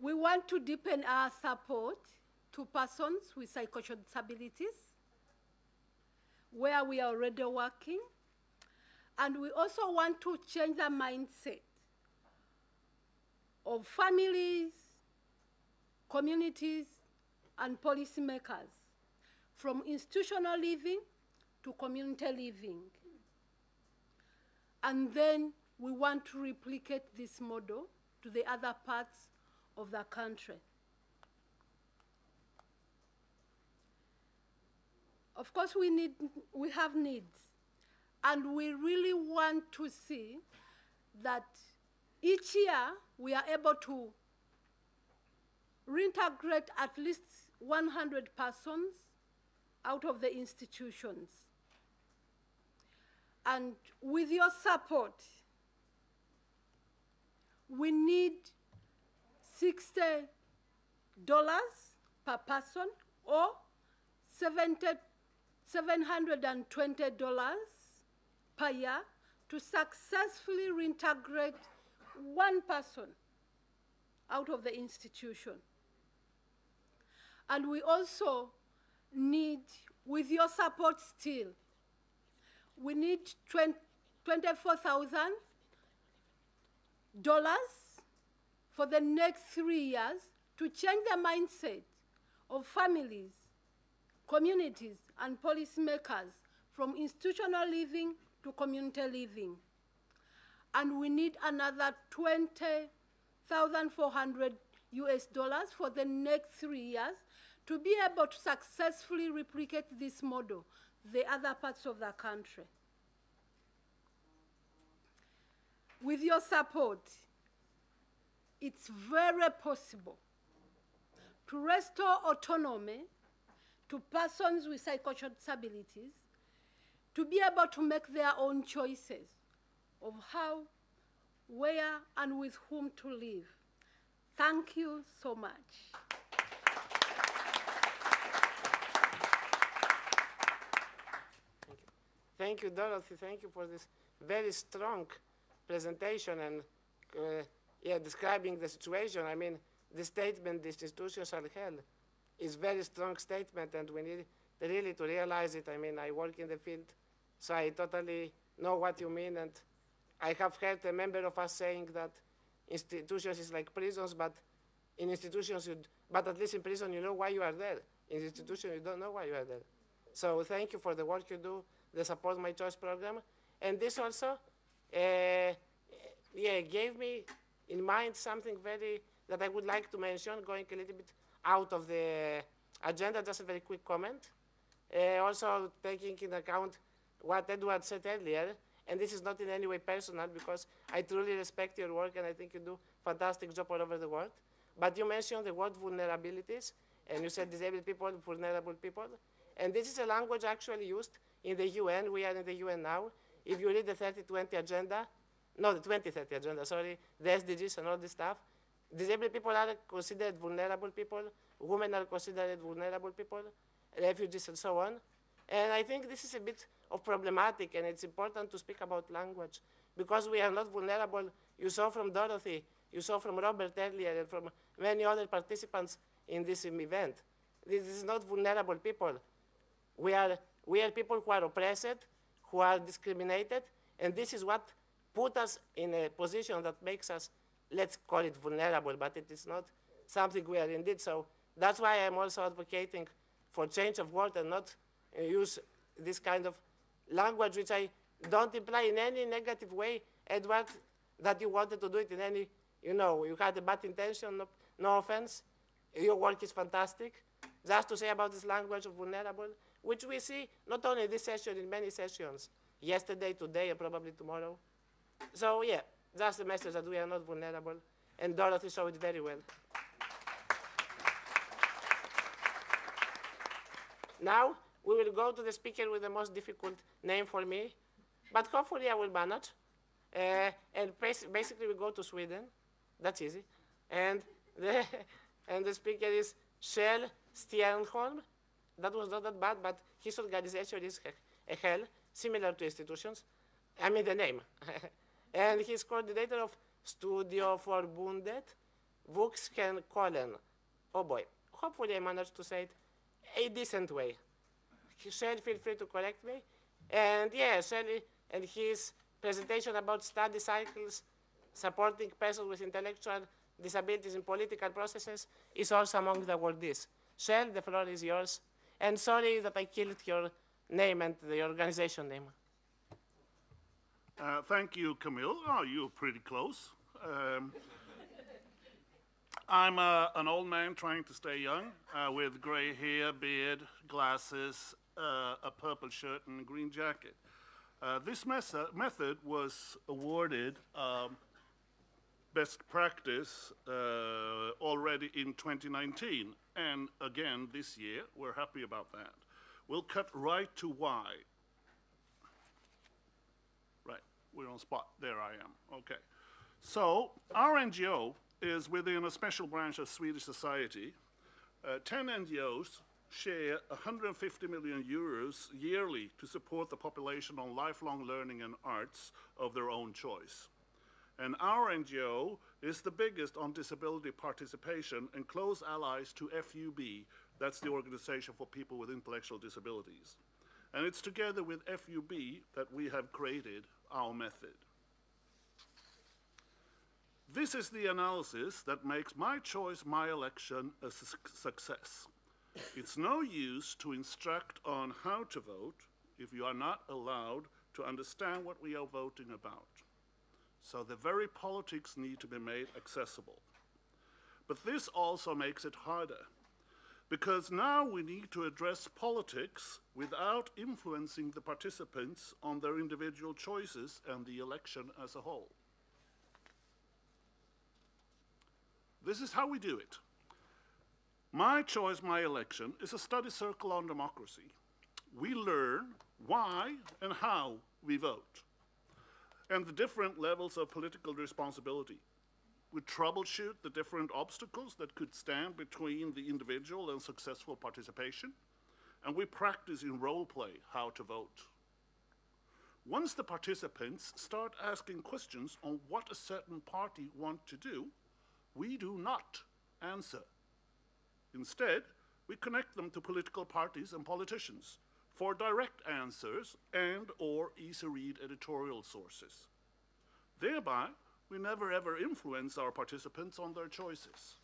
We want to deepen our support to persons with psychosocial disabilities, where we are already working. And we also want to change the mindset of families, communities, and policymakers from institutional living to community living. And then we want to replicate this model to the other parts of the country. Of course, we, need, we have needs, and we really want to see that each year we are able to reintegrate at least 100 persons out of the institutions. And with your support, we need $60 per person or 70, $720 per year to successfully reintegrate one person out of the institution. And we also need, with your support still, we need $24,000 for the next three years to change the mindset of families, communities, and policymakers from institutional living to community living. And we need another 20,400 US dollars for the next three years to be able to successfully replicate this model the other parts of the country. With your support, it's very possible to restore autonomy to persons with psychosocial disabilities to be able to make their own choices of how, where, and with whom to live. Thank you so much. Thank you, Dorothy. Thank you for this very strong presentation and uh, yeah, describing the situation. I mean, the statement, "These institutions are hell," is very strong statement, and we need really to realize it. I mean, I work in the field, so I totally know what you mean, and I have heard a member of us saying that institutions is like prisons, but in institutions, you, but at least in prison, you know why you are there. In institution, you don't know why you are there. So thank you for the work you do, the Support My Choice program. And this also, uh, yeah, gave me in mind something very, that I would like to mention, going a little bit out of the agenda, just a very quick comment. Uh, also taking into account what Edward said earlier, and this is not in any way personal because I truly respect your work and I think you do a fantastic job all over the world. But you mentioned the word vulnerabilities, and you said disabled people, vulnerable people, and this is a language actually used in the UN. We are in the UN now. If you read the 3020 agenda, no, the 2030 agenda, sorry, the SDGs and all this stuff, disabled people are considered vulnerable people, women are considered vulnerable people, refugees and so on. And I think this is a bit of problematic and it's important to speak about language because we are not vulnerable. You saw from Dorothy, you saw from Robert earlier and from many other participants in this event. This is not vulnerable people. We are, we are people who are oppressed, who are discriminated, and this is what put us in a position that makes us, let's call it vulnerable, but it is not something we are indeed. So that's why I'm also advocating for change of word and not uh, use this kind of language, which I don't imply in any negative way, Edward, that you wanted to do it in any, you know, you had a bad intention, no, no offense. Your work is fantastic. Just to say about this language of vulnerable, which we see not only this session, in many sessions, yesterday, today, and probably tomorrow. So yeah, that's the message that we are not vulnerable, and Dorothy showed it very well. Now, we will go to the speaker with the most difficult name for me, but hopefully I will manage. Uh, and bas- basically, we go to Sweden. That's easy. And the, and the speaker is Kjell Stjernholm. That was not that bad, but his organization is a hell, similar to institutions. I mean the name. and he's coordinator of Studieförbundet Vuxenskolan. Oh boy. Hopefully I managed to say it a decent way. Kjell, feel free to correct me. And yeah, Shelley and his presentation about study circles supporting persons with intellectual disabilities in political processes is also among the awardees. Kjell, the floor is yours. And sorry that I killed your name and the organization name. Uh, thank you, Kamil. Oh, you're pretty close. Um, I'm uh, an old man trying to stay young uh, with gray hair, beard, glasses, uh, a purple shirt, and a green jacket. Uh, this method, was awarded um, best practice uh, already in 2019. And again, this year, we're happy about that. We'll cut right to why. Right, we're on spot. There I am. Okay. So, our NGO is within a special branch of Swedish society. Uh, 10 NGOs share 150 million euros yearly to support the population on lifelong learning and arts of their own choice. And our NGO is the biggest on disability participation and close allies to FUB, that's the Organization for People with Intellectual Disabilities. And it's together with FUB that we have created our method. This is the analysis that makes my choice, my election a su- success. It's no use to instruct on how to vote if you are not allowed to understand what we are voting about. So the very politics need to be made accessible. But this also makes it harder because now we need to address politics without influencing the participants on their individual choices and the election as a whole. This is how we do it. My Choice, My Election is a study circle on democracy. We learn why and how we vote and the different levels of political responsibility. We troubleshoot the different obstacles that could stand between the individual and successful participation, and we practice in role play how to vote. Once the participants start asking questions on what a certain party want to do, we do not answer. Instead, we connect them to political parties and politicians for direct answers and or easy read editorial sources. Thereby, we never ever influence our participants on their choices.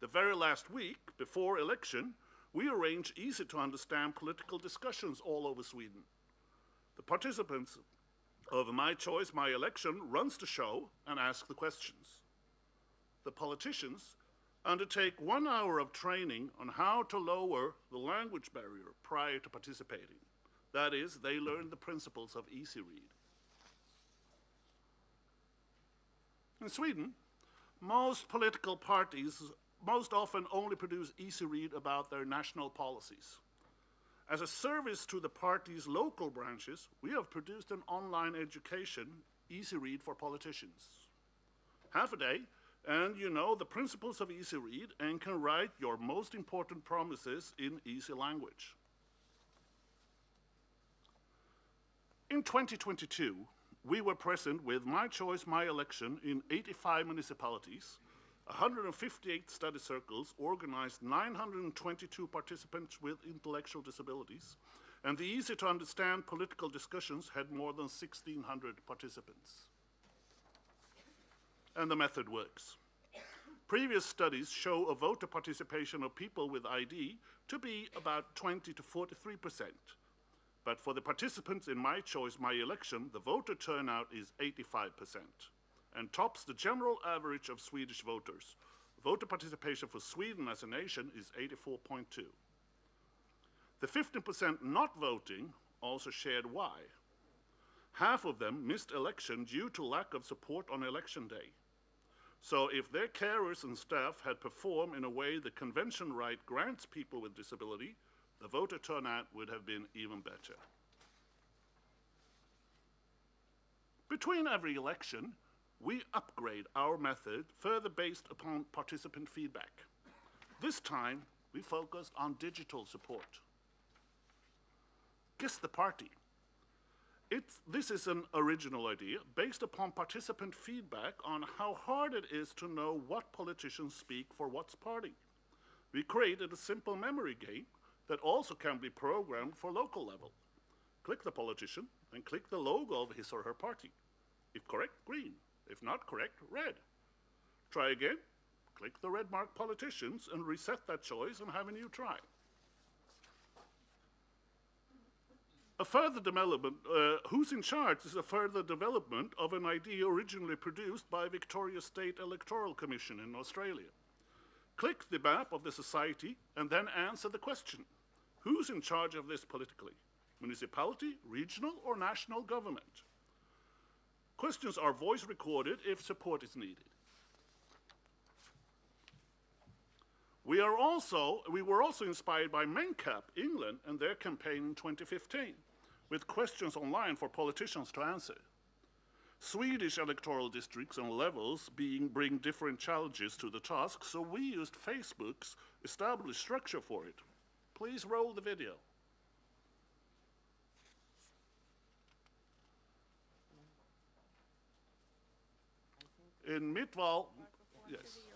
The very last week, before election, we arrange easy to understand political discussions all over Sweden. The participants of My Choice, My Election runs the show and ask the questions. The politicians undertake one hour of training on how to lower the language barrier prior to participating. That is, they learn the principles of easy read. In Sweden, most political parties most often only produce easy read about their national policies. As a service to the party's local branches, we have produced an online education, Easy Read for Politicians. Half a day, and you know the principles of Easy Read and can write your most important promises in easy language. In 2022, we were present with My Choice, My Election in 85 municipalities 158 study circles organized 922 participants with intellectual disabilities, and the easy to understand political discussions had more than 1,600 participants. And the method works. Previous studies show a voter participation of people with ID to be about 20 to 43 percent. But for the participants in My Choice, My Election, the voter turnout is 85 percent and tops the general average of Swedish voters. Voter participation for Sweden as a nation is 84.2. The 15% not voting also shared why. Half of them missed election due to lack of support on election day. So if their carers and staff had performed in a way the convention right grants people with disability, the voter turnout would have been even better. Between every election, we upgrade our method further based upon participant feedback. This time, we focused on digital support. Guess the party. It's, this is an original idea based upon participant feedback on how hard it is to know what politicians speak for what party. We created a simple memory game that also can be programmed for local level. Click the politician and click the logo of his or her party. If correct, green. If not correct, red. Try again, click the red mark politicians and reset that choice and have a new try. A further development, uh, Who's in Charge is a further development of an idea originally produced by Victoria State Electoral Commission in Australia. Click the map of the society and then answer the question. Who's in charge of this politically? Municipality, regional or national government? Questions are voice recorded if support is needed. We, are also, we were also inspired by MENCAP England and their campaign in 2015, with questions online for politicians to answer. Swedish electoral districts and levels being bring different challenges to the task, so we used Facebook's established structure for it. Please roll the video. In Midval, yes.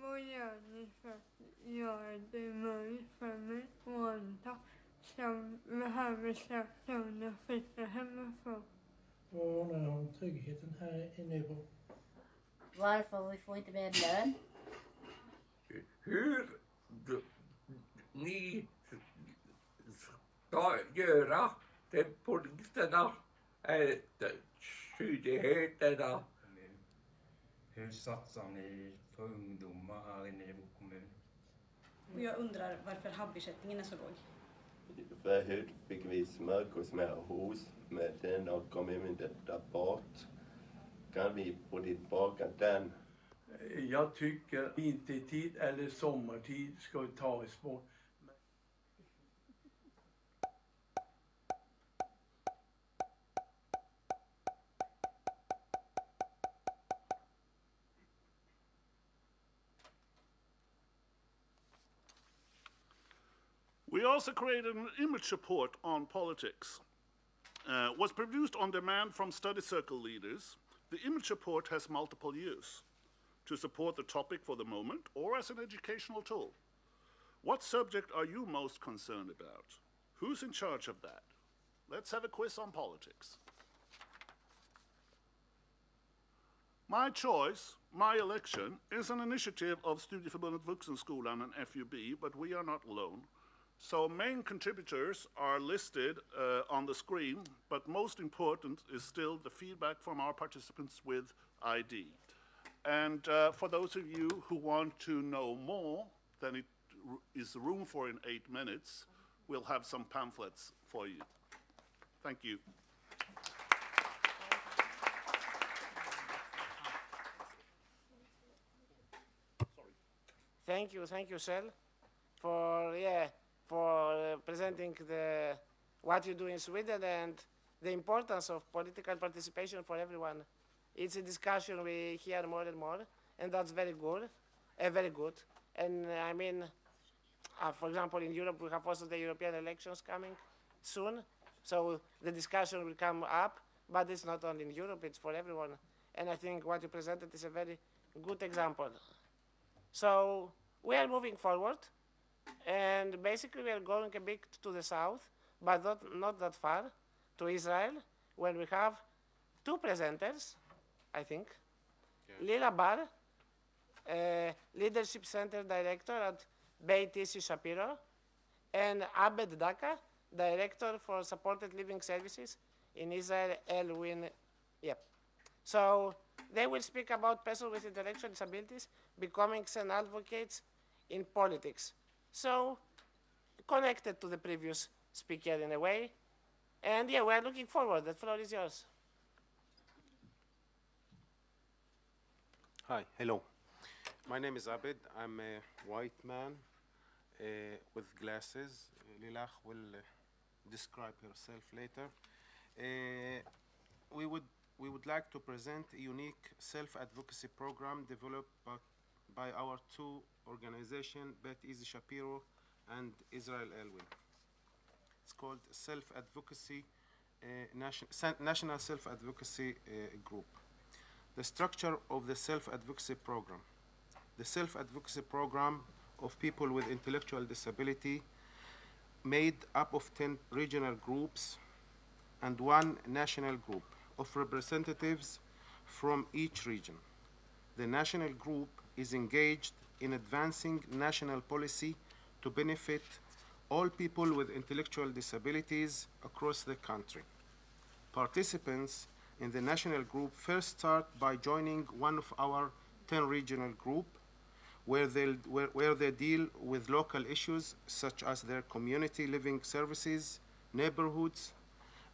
Vad gör ni för att göra det möjligt för människor som behöver söka och flytta hemifrån? Och undrar om tryggheten här i Nybro. Varför vi får inte mer lön? Hur ni ska göra de poliserna är skyldigheterna. Hur satsar ni på ungdomar här i Nybro kommun? Och jag undrar varför habbersättningen är så låg. Förut fick vi smörgåsmärhus med den och kom även detta bort. Kan vi få tillbaka den? Jag tycker vintertid eller sommartid ska tas bort. Also created an image report on politics. Uh, was produced on demand from study circle leaders. The image report has multiple use to support the topic for the moment or as an educational tool. What subject are you most concerned about? Who's in charge of that? Let's have a quiz on politics. My choice, my election, is an initiative of Studieförbundet Vuxenskolan and an FUB, but we are not alone. So main contributors are listed uh, on the screen, but most important is still the feedback from our participants with ID. And uh, for those of you who want to know more than it is room for in eight minutes, we'll have some pamphlets for you. Thank you. Thank you, thank you, Kjell, for yeah, for uh, presenting the what you do in Sweden and the importance of political participation for everyone. It's a discussion we hear more and more, and that's very good, uh, very good. And uh, I mean, uh, for example, in Europe we have also the European elections coming soon, so the discussion will come up. But it's not only in Europe; it's for everyone. And I think what you presented is a very good example. So we are moving forward, and basically we are going a bit to the south, but not, not that far, to Israel, where we have two presenters, I think. Lilach Bar, uh, Leadership Center Director at Beit Issie Shapiro, and Abed Daka, Director for Supported Living Services in Israel Elwyn. Yep. So they will speak about persons with intellectual disabilities becoming an advocates in politics. So connected to the previous speaker in a way. And yeah, we're looking forward. The floor is yours. Hi, hello. My name is Abed. I'm a white man uh, with glasses. Lilach will uh, describe herself later. Uh, we would we would like to present a unique self-advocacy program developed by, by our two organizations, Beit Issie Shapiro and Israel Elwyn. It's called Self-Advocacy uh, Nation, National Self-Advocacy uh, Group. The structure of the self-advocacy program. The self-advocacy program of people with intellectual disability made up of 10 regional groups and one national group of representatives from each region. The national group is engaged in advancing national policy to benefit all people with intellectual disabilities across the country. Participants in the national group first start by joining one of our 10 regional group where, where, where they deal with local issues such as their community living services, neighborhoods,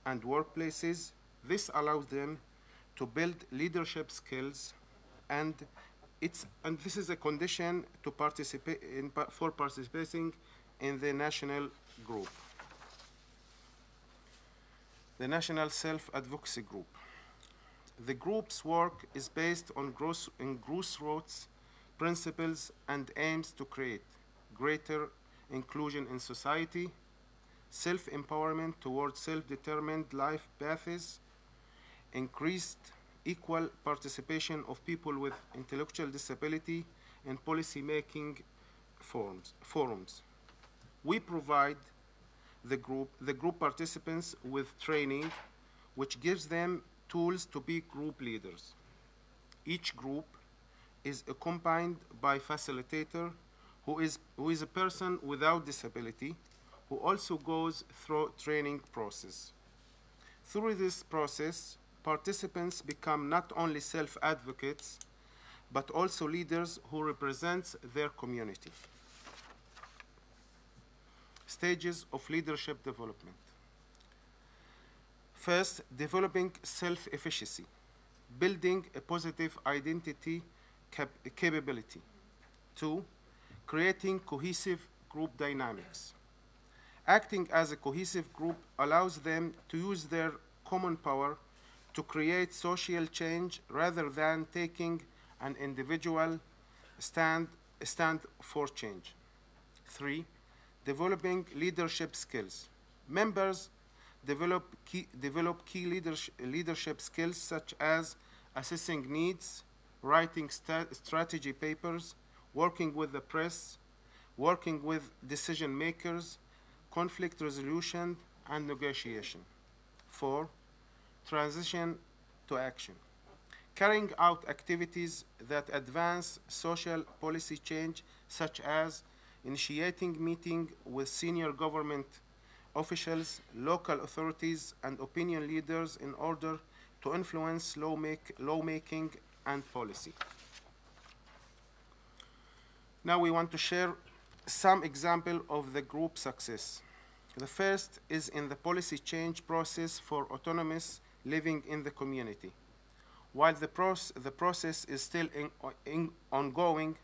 and workplaces. This allows them to build leadership skills and it's and this is a condition to participate in, for participating in the national group. The National Self-Advocacy Group. The group's work is based on gross, in grassroots principles and aims to create greater inclusion in society, self-empowerment towards self-determined life paths, increased equal participation of people with intellectual disability in policy-making forums. forums. We provide the group, the group participants with training which gives them tools to be group leaders. Each group is accompanied by a facilitator who is, who is a person without disability who also goes through training process. Through this process, participants become not only self-advocates, but also leaders who represent their community. Stages of leadership development. First, developing self-efficacy, building a positive identity cap- capability. Two, creating cohesive group dynamics. Acting as a cohesive group allows them to use their common power to create social change rather than taking an individual stand, stand for change. Three, developing leadership skills. Members develop key, develop key leadership, leadership skills such as assessing needs, writing strategy papers, working with the press, working with decision makers, conflict resolution and negotiation. Four, transition to action. Carrying out activities that advance social policy change, such as initiating meeting with senior government officials, local authorities, and opinion leaders in order to influence lawmaking and policy. Now we want to share some example of the group success. The first is in the policy change process for autonomous living in the community. While the, proce- the process is still in, in ongoing,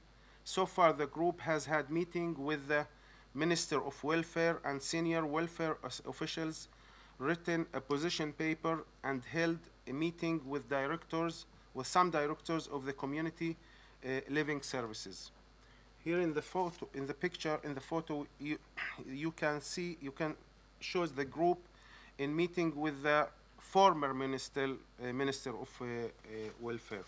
so far the group has had meeting with the Minister of Welfare and senior welfare officials, written a position paper and held a meeting with directors, with some directors of the community uh, living services. Here in the photo, in the picture, in the photo, you, you can see, you can shows the group in meeting with the former minister, uh, minister of uh, uh, welfare.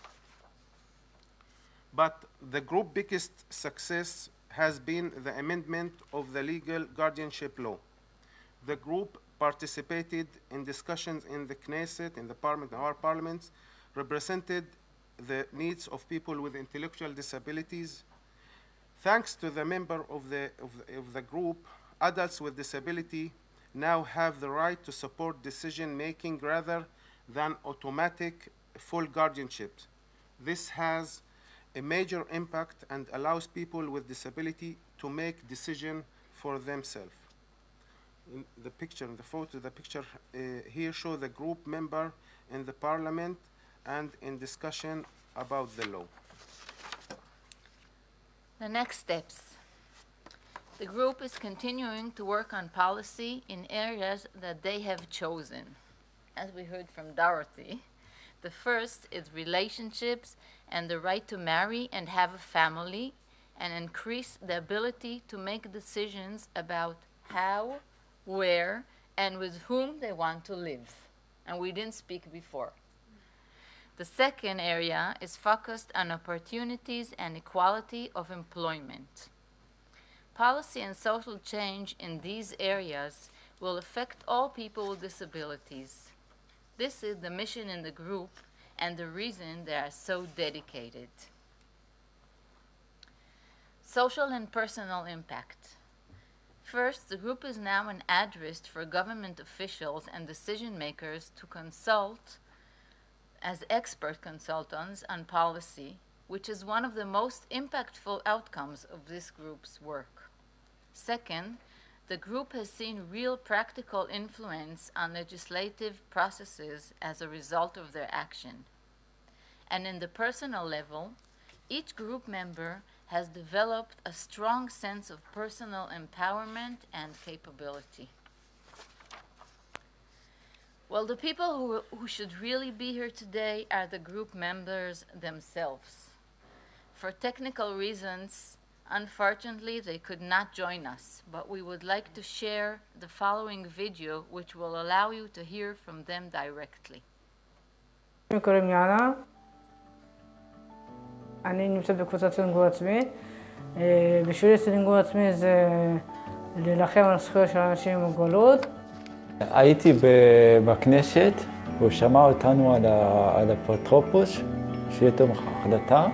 But the group's biggest success has been the amendment of the legal guardianship law. The group participated in discussions in the Knesset, in the parliament, our parliaments, represented the needs of people with intellectual disabilities. Thanks to the member of the, of the, of the group, adults with disability now have the right to support decision making rather than automatic full guardianship. This has a major impact and allows people with disability to make decision for themselves. In the picture, in the photo, the picture uh, here show the group member in the parliament and in discussion about the law. The next steps. The group is continuing to work on policy in areas that they have chosen. As we heard from Dorothy, the first is relationships and the right to marry and have a family and increase the ability to make decisions about how, where, and with whom they want to live. And we didn't speak before. The second area is focused on opportunities and equality of employment. Policy and social change in these areas will affect all people with disabilities. This is the mission in the group and the reason they are so dedicated. Social and personal impact. First, the group is now an address for government officials and decision makers to consult as expert consultants on policy, which is one of the most impactful outcomes of this group's work. Second, the group has seen real practical influence on legislative processes as a result of their action. And in the personal level, each group member has developed a strong sense of personal empowerment and capability. Well, the people who, who should really be here today are the group members themselves. For technical reasons, unfortunately, they could not join us, but we would like to share the following video which will allow you to hear from them directly. שמי קוראים יאנה, אני נמצא בקבוצת סינגור עצמי. אה, בשבילי סינגור עצמי זה להילחם על זכויות של אנשים עם מוגבלות. הייתי ב- בכנסת, והוא שמע אותנו על ה- על אפוטרופוס, שיהיה תום החלטה,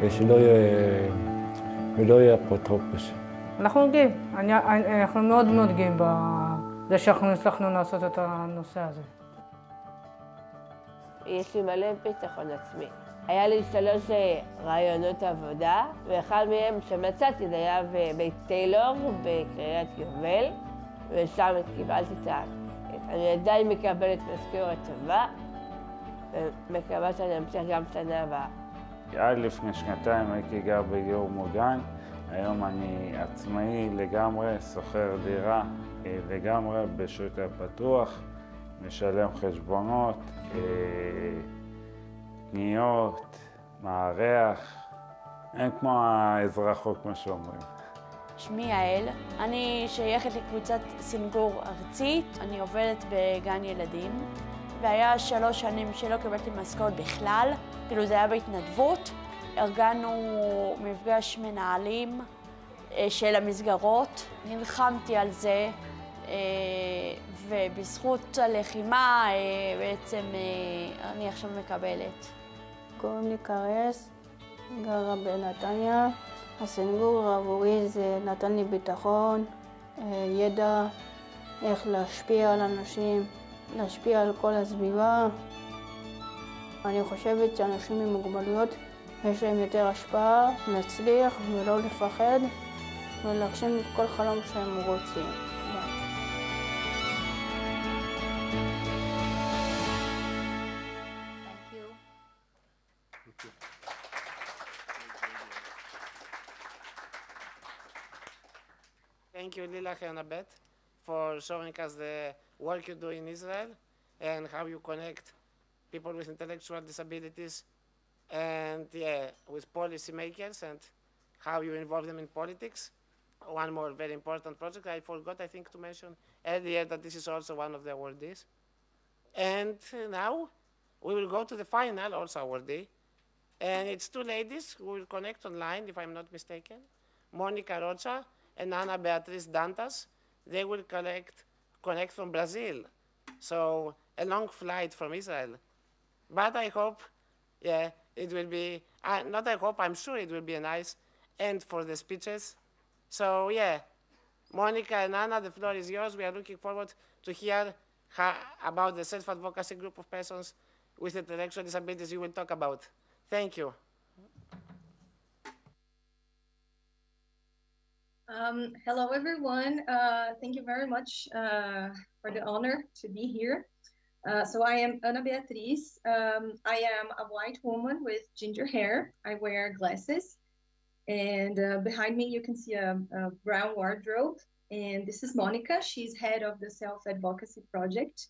ושלא יהיה, ולא יהיה אפוטרופוס. אנחנו גאים, אני, אני, אנחנו מאוד מאוד גאים בזה שאנחנו הצלחנו לעשות את הנושא הזה. יש לי מלא ביטחון עצמי. היה לי שלוש אה, רעיונות עבודה, ואחד מהם שמצאתי זה היה בבית טיילור בקריית יובל, ושם קיבלתי את ה... אני עדיין מקבלת משכורת טובה, ומקווה שאני אמשיך גם שנה הבאה. עד לפני שנתיים הייתי גר בדיור מוגן, היום אני עצמאי לגמרי, שוכר דירה אה, לגמרי בשוק הפתוח, משלם חשבונות, אה, קניות, מארח, אין כמו האזרחות כמו שאומרים. שמי יעל, אני שייכת לקבוצת סינגור ארצית, אני עובדת בגן ילדים, והיה שלוש שנים שלא קיבלתי משכורת בכלל, כאילו זה היה בהתנדבות. ארגנו מפגש מנהלים, אה, של המסגרות. נלחמתי על זה, אה, ובזכות הלחימה אה, בעצם אני עכשיו מקבלת. קוראים לי קרס, גרה בנתניה. הסנגור עבורי זה נתן לי ביטחון, ידע איך להשפיע על אנשים, להשפיע על כל הסביבה. אני חושבת שאנשים עם מוגבלויות יש להם יותר השפעה, להצליח ולא לפחד ולהגשים את כל חלום שהם רוצים. Thank you, Lila Hernabet, for showing us the work you do in Israel and how you connect people with intellectual disabilities and yeah, with policymakers and how you involve them in politics. One more very important project I forgot, I think, to mention earlier that this is also one of the awardees. And now we will go to the final, also awardee. And it's two ladies who will connect online, if I'm not mistaken. Monica Rocha and Ana Beatriz Dantas. They will collect, connect from Brazil. So a long flight from Israel. But I hope, yeah, it will be, uh, not I hope, I'm sure it will be a nice end for the speeches. So yeah, Monica and Ana, the floor is yours. We are looking forward to hear how, about the self-advocacy group of persons with intellectual disabilities you will talk about. Thank you. Um, hello, everyone. Uh, thank you very much uh, for the honor to be here. Uh, so I am Ana Beatriz. Um, I am a white woman with ginger hair. I wear glasses. And uh, behind me, you can see a, a brown wardrobe. And this is Monica. She's head of the self-advocacy project.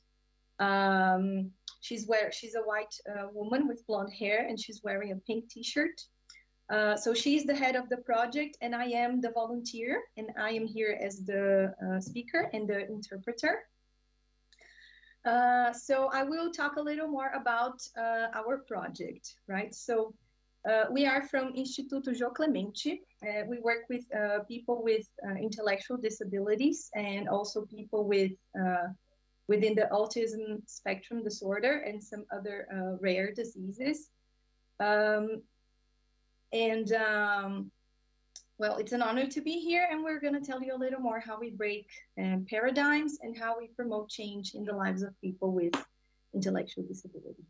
Um, she's wear she's a white uh, woman with blonde hair, and she's wearing a pink T-shirt. Uh, so she's the head of the project, and I am the volunteer, and I am here as the uh, speaker and the interpreter. Uh, so I will talk a little more about uh, our project, right? So uh, we are from Instituto Jô Clemente. We work with uh, people with intellectual disabilities and also people with within the autism spectrum disorder and some other rare diseases. Um, and um, well, it's an honor to be here, and we're going to tell you a little more how we break um, paradigms and how we promote change in the lives of people with intellectual disability.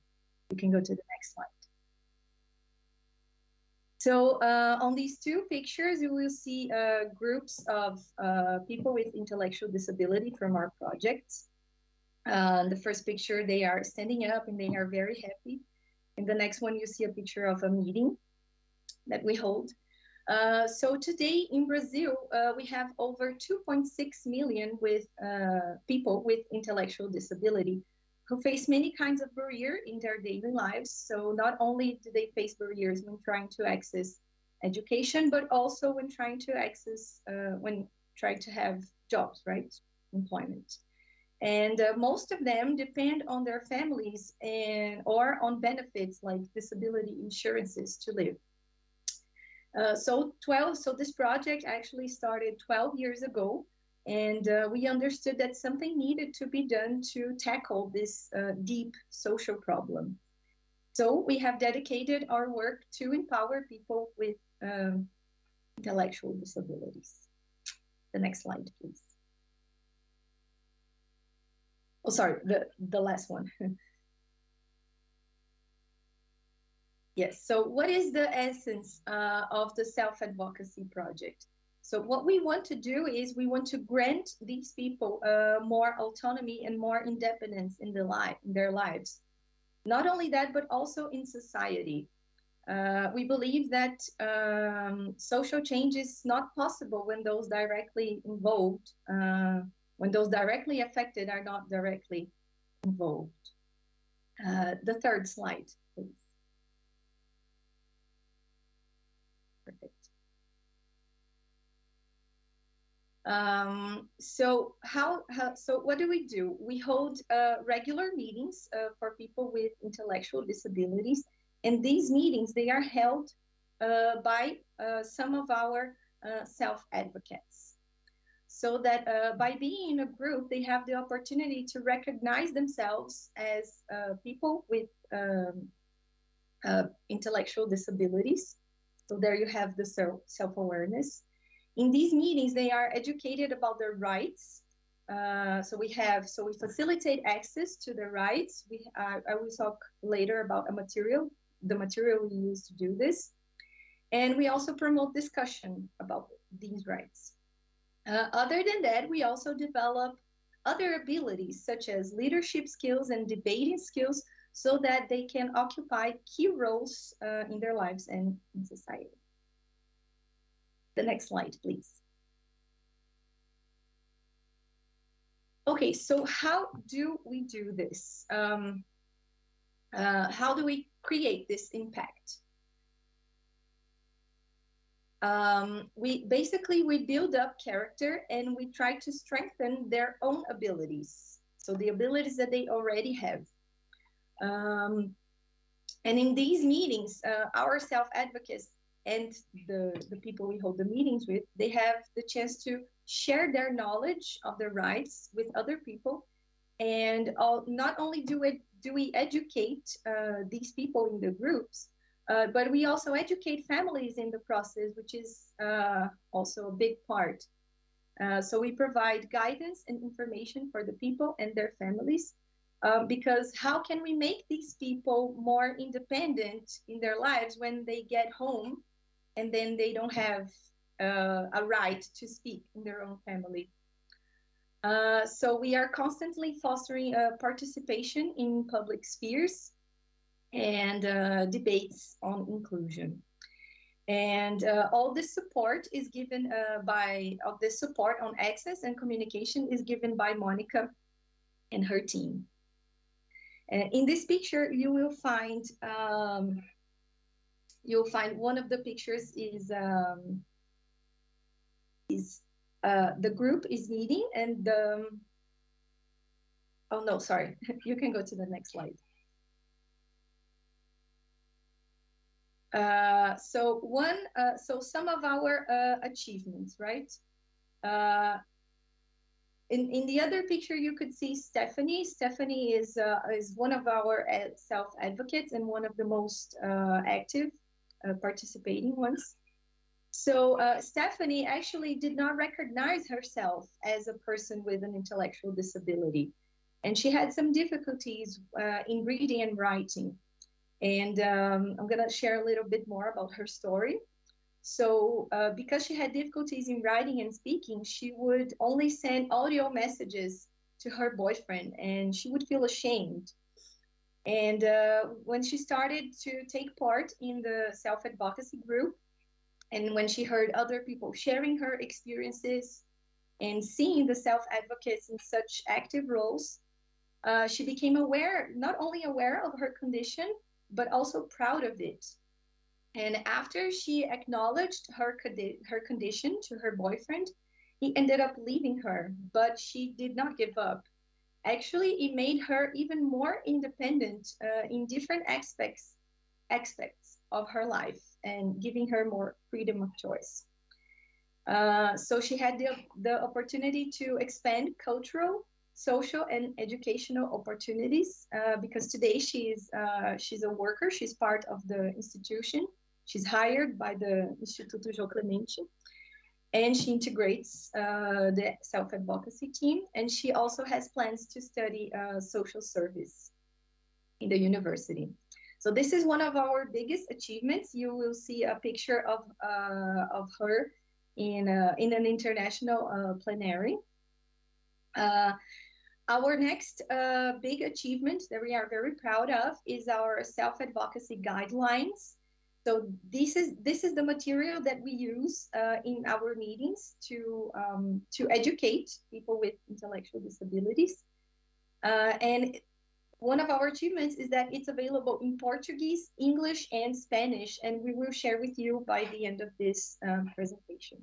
You can go to the next slide. So uh, on these two pictures, you will see uh, groups of uh, people with intellectual disability from our projects. Uh, the first picture, they are standing up and they are very happy. In the next one, you see a picture of a meeting that we hold. Uh, so today in Brazil, uh, we have over 2.6 million with uh, people with intellectual disability who face many kinds of barrier in their daily lives. So not only do they face barriers when trying to access education, but also when trying to access, uh, when trying to have jobs, right? Employment. And uh, most of them depend on their families and or on benefits like disability insurances to live. Uh, so 12, so this project actually started 12 years ago, and uh, we understood that something needed to be done to tackle this uh, deep social problem. So we have dedicated our work to empower people with um, intellectual disabilities. The next slide, please. Oh, sorry, the, the last one. Yes. So, what is the essence uh, of the self advocacy project? So, what we want to do is we want to grant these people uh, more autonomy and more independence in, the life, in their lives. Not only that, but also in society. Uh, we believe that um, social change is not possible when those directly involved, uh, when those directly affected are not directly involved. Uh, the third slide, please. Perfect. Um, so how, how, so what do we do? We hold uh, regular meetings uh, for people with intellectual disabilities, and these meetings they are held uh, by uh, some of our uh, self-advocates. So that uh, by being in a group, they have the opportunity to recognize themselves as people with um, intellectual disabilities. So there you have the self- self-awareness. In these meetings, they are educated about their rights. Uh, so we have, so we facilitate access to the rights. We, uh, I will talk later about a material, the material we use to do this. And we also promote discussion about these rights. Uh, other than that, we also develop other abilities such as leadership skills and debating skills so that they can occupy key roles uh, in their lives and in society. The next slide, please. Okay, so how do we do this? Um, uh, how do we create this impact? Um, we basically we build up character and we try to strengthen their own abilities. So the abilities that they already have. Um, and in these meetings, uh, our self-advocates and the, the people we hold the meetings with, they have the chance to share their knowledge of their rights with other people. And all, not only do, it, do we educate uh, these people in the groups, uh, but we also educate families in the process, which is uh, also a big part. Uh, so we provide guidance and information for the people and their families. Um, because how can we make these people more independent in their lives when they get home and then they don't have uh, a right to speak in their own family? Uh, so we are constantly fostering uh, participation in public spheres and uh, debates on inclusion. And uh, all this support is given uh, by, of this support on access and communication is given by Monica and her team. In this picture, you will find, um, you'll find one of the pictures is, um, is uh, the group is meeting and the, oh no, sorry, you can go to the next slide. Uh, so one, uh, so some of our uh, achievements, right? Uh, in, in the other picture, you could see Stephanie. Stephanie is uh, is one of our self advocates and one of the most active participating ones. So Stephanie actually did not recognize herself as a person with an intellectual disability, and she had some difficulties in reading and writing. And um, I'm going to share a little bit more about her story. So, uh, because she had difficulties in writing and speaking, she would only send audio messages to her boyfriend and she would feel ashamed. And uh, when she started to take part in the self advocacy group, and when she heard other people sharing her experiences and seeing the self advocates in such active roles, uh, she became aware, not only aware of her condition, but also proud of it. And after she acknowledged her, her condition to her boyfriend, he ended up leaving her, but she did not give up. Actually, it made her even more independent uh, in different aspects aspects of her life and giving her more freedom of choice. Uh, so she had the, the opportunity to expand cultural social and educational opportunities uh, because today she's uh, she's a worker. She's part of the institution. She's hired by the Instituto Jô Clemente and she integrates uh, the self-advocacy team and she also has plans to study uh, social service in the university. So this is one of our biggest achievements. You will see a picture of uh, of her in in an international uh, plenary. Our next uh, big achievement that we are very proud of is our self-advocacy guidelines. So this is this is the material that we use uh, in our meetings to um, to educate people with intellectual disabilities. Uh, and one of our achievements is that it's available in Portuguese, English, and Spanish, and we will share with you by the end of this um, presentation.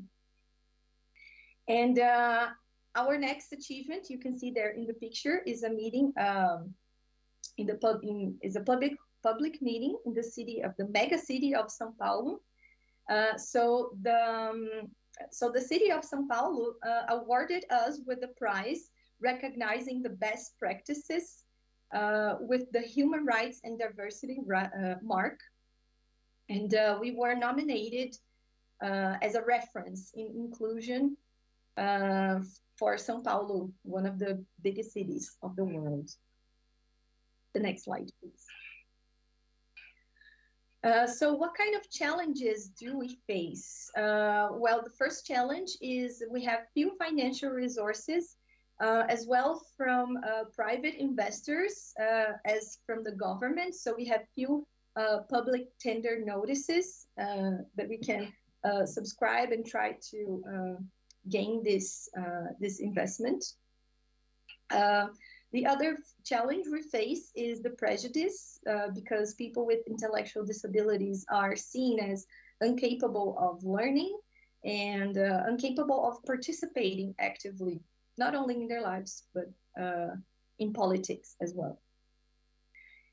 And uh, our next achievement, you can see there in the picture, is a meeting um, in the pub in, is a public public meeting in the city of the mega city of São Paulo. Uh, so the um, so the city of São Paulo uh, awarded us with the prize recognizing the best practices uh, with the Human Rights and Diversity uh, mark. And uh, we were nominated uh, as a reference in inclusion for São Paulo, one of the biggest cities of the world. The next slide, please. Uh, so what kind of challenges do we face? Uh, well, the first challenge is we have few financial resources uh, as well from uh, private investors uh, as from the government. So we have few public tender notices that we can subscribe and try to gain this, this investment. The other challenge we face is the prejudice uh, because people with intellectual disabilities are seen as incapable of learning and uh, incapable of participating actively, not only in their lives, but uh, in politics as well.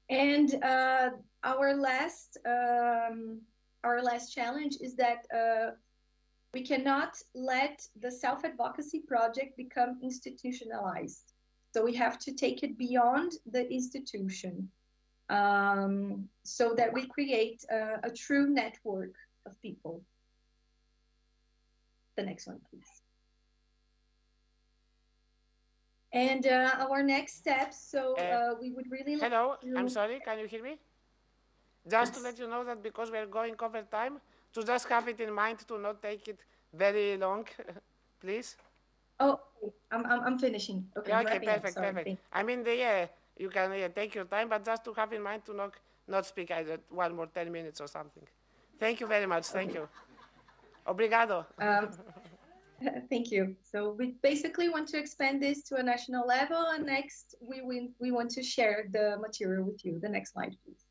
And uh, our last um, our last challenge is that uh, we cannot let the self-advocacy project become institutionalized. So we have to take it beyond the institution um, so that we create a, a true network of people. The next one, please. And uh, our next steps, so uh, we would really like Hello, to- I'm sorry, can you hear me? Just to let you know that because we're going over time, to just have it in mind to not take it very long, please. Oh, I'm, I'm, I'm finishing. Okay, Yeah, okay, wrapping up. perfect, perfect. I mean, the, yeah, you can yeah, take your time, but just to have in mind to not, not speak either one more 10 minutes or something. Thank you very much, thank you. Obrigado. Um, Thank you. So we basically want to expand this to a national level, and next we we, we want to share the material with you. The next slide, please.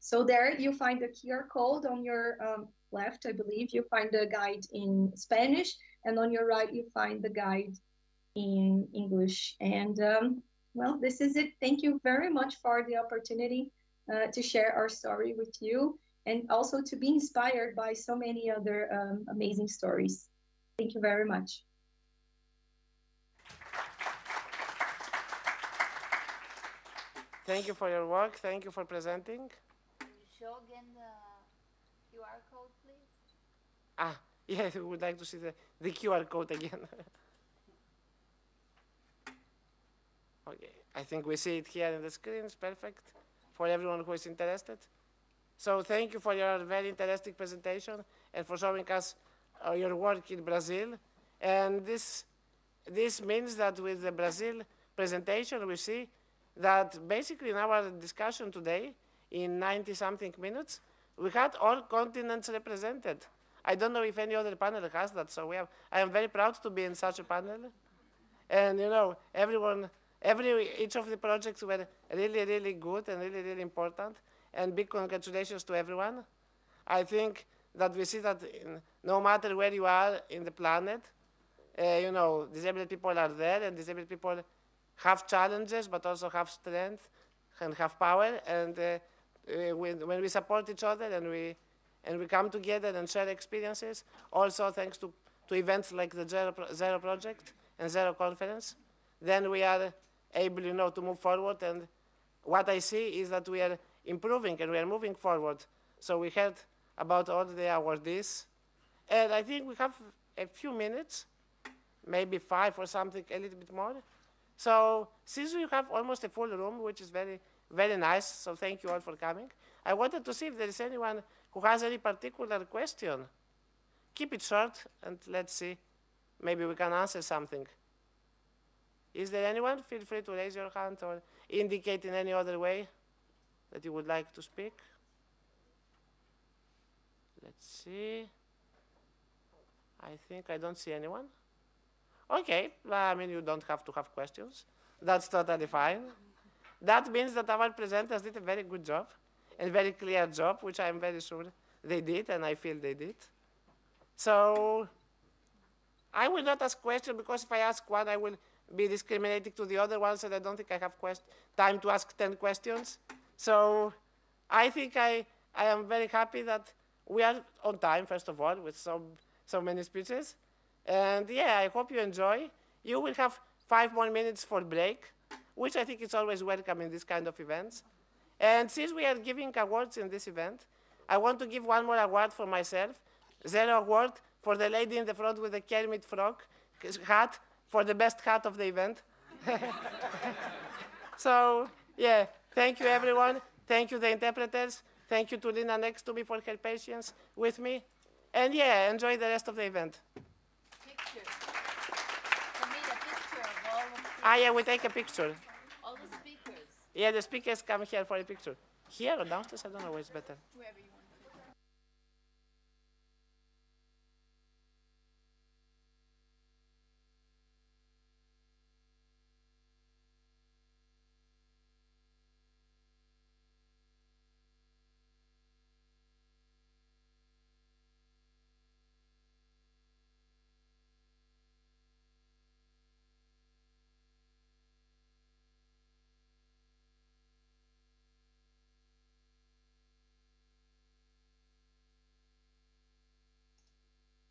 So there you find the QR code on your um, left, I believe. You find the guide in Spanish, and on your right you find the guide in English. And um, well, this is it. Thank you very much for the opportunity uh, to share our story with you and also to be inspired by so many other um, amazing stories. Thank you very much. Thank you for your work, thank you for presenting. Can you show again the QR code, please? Ah, yes, we would like to see the, the QR code again. okay, I think we see it here in the screen, it's perfect for everyone who is interested. So thank you for your very interesting presentation and for showing us uh, your work in Brazil. And this, this means that with the Brazil presentation, we see that basically in our discussion today, in 90 something minutes, we had all continents represented. I don't know if any other panel has that, so we have, I am very proud to be in such a panel. And you know, everyone, every, each of the projects were really, really good and really, really important. And big congratulations to everyone. I think that we see that in, no matter where you are in the planet, uh, you know, disabled people are there and disabled people have challenges, but also have strength and have power. And uh, uh, when, when we support each other and we, and we come together and share experiences, also thanks to, to events like the Zero, Pro Zero Project and Zero Conference, then we are able, you know, to move forward. And what I see is that we are improving and we are moving forward. So we heard about all the awardees. And I think we have a few minutes, maybe five or something, a little bit more. So since we have almost a full room, which is very, very nice, so thank you all for coming. I wanted to see if there is anyone who has any particular question. Keep it short and let's see, maybe we can answer something. Is there anyone? Feel free to raise your hand or indicate in any other way that you would like to speak. Let's see. I think I don't see anyone. Okay, I mean, you don't have to have questions. That's totally fine. That means that our presenters did a very good job and very clear job, which I'm very sure they did, and I feel they did. So I will not ask questions because if I ask one, I will be discriminating to the other ones, and I don't think I have time to ask 10 questions. So I think I, I am very happy that we are on time, first of all, with so, so many speeches. And yeah, I hope you enjoy. You will have five more minutes for break, which I think is always welcome in this kind of events. And since we are giving awards in this event, I want to give one more award for myself. Zero award for the lady in the front with the Kermit frog hat for the best hat of the event. so, yeah, thank you everyone. Thank you the interpreters. Thank you to Lina next to me for her patience with me. And yeah, enjoy the rest of the event. Ah, yeah, we take a picture. Yeah, the speakers come here for a picture. Here or downstairs, I don't know where's better. Wherever you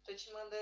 Tô te mandando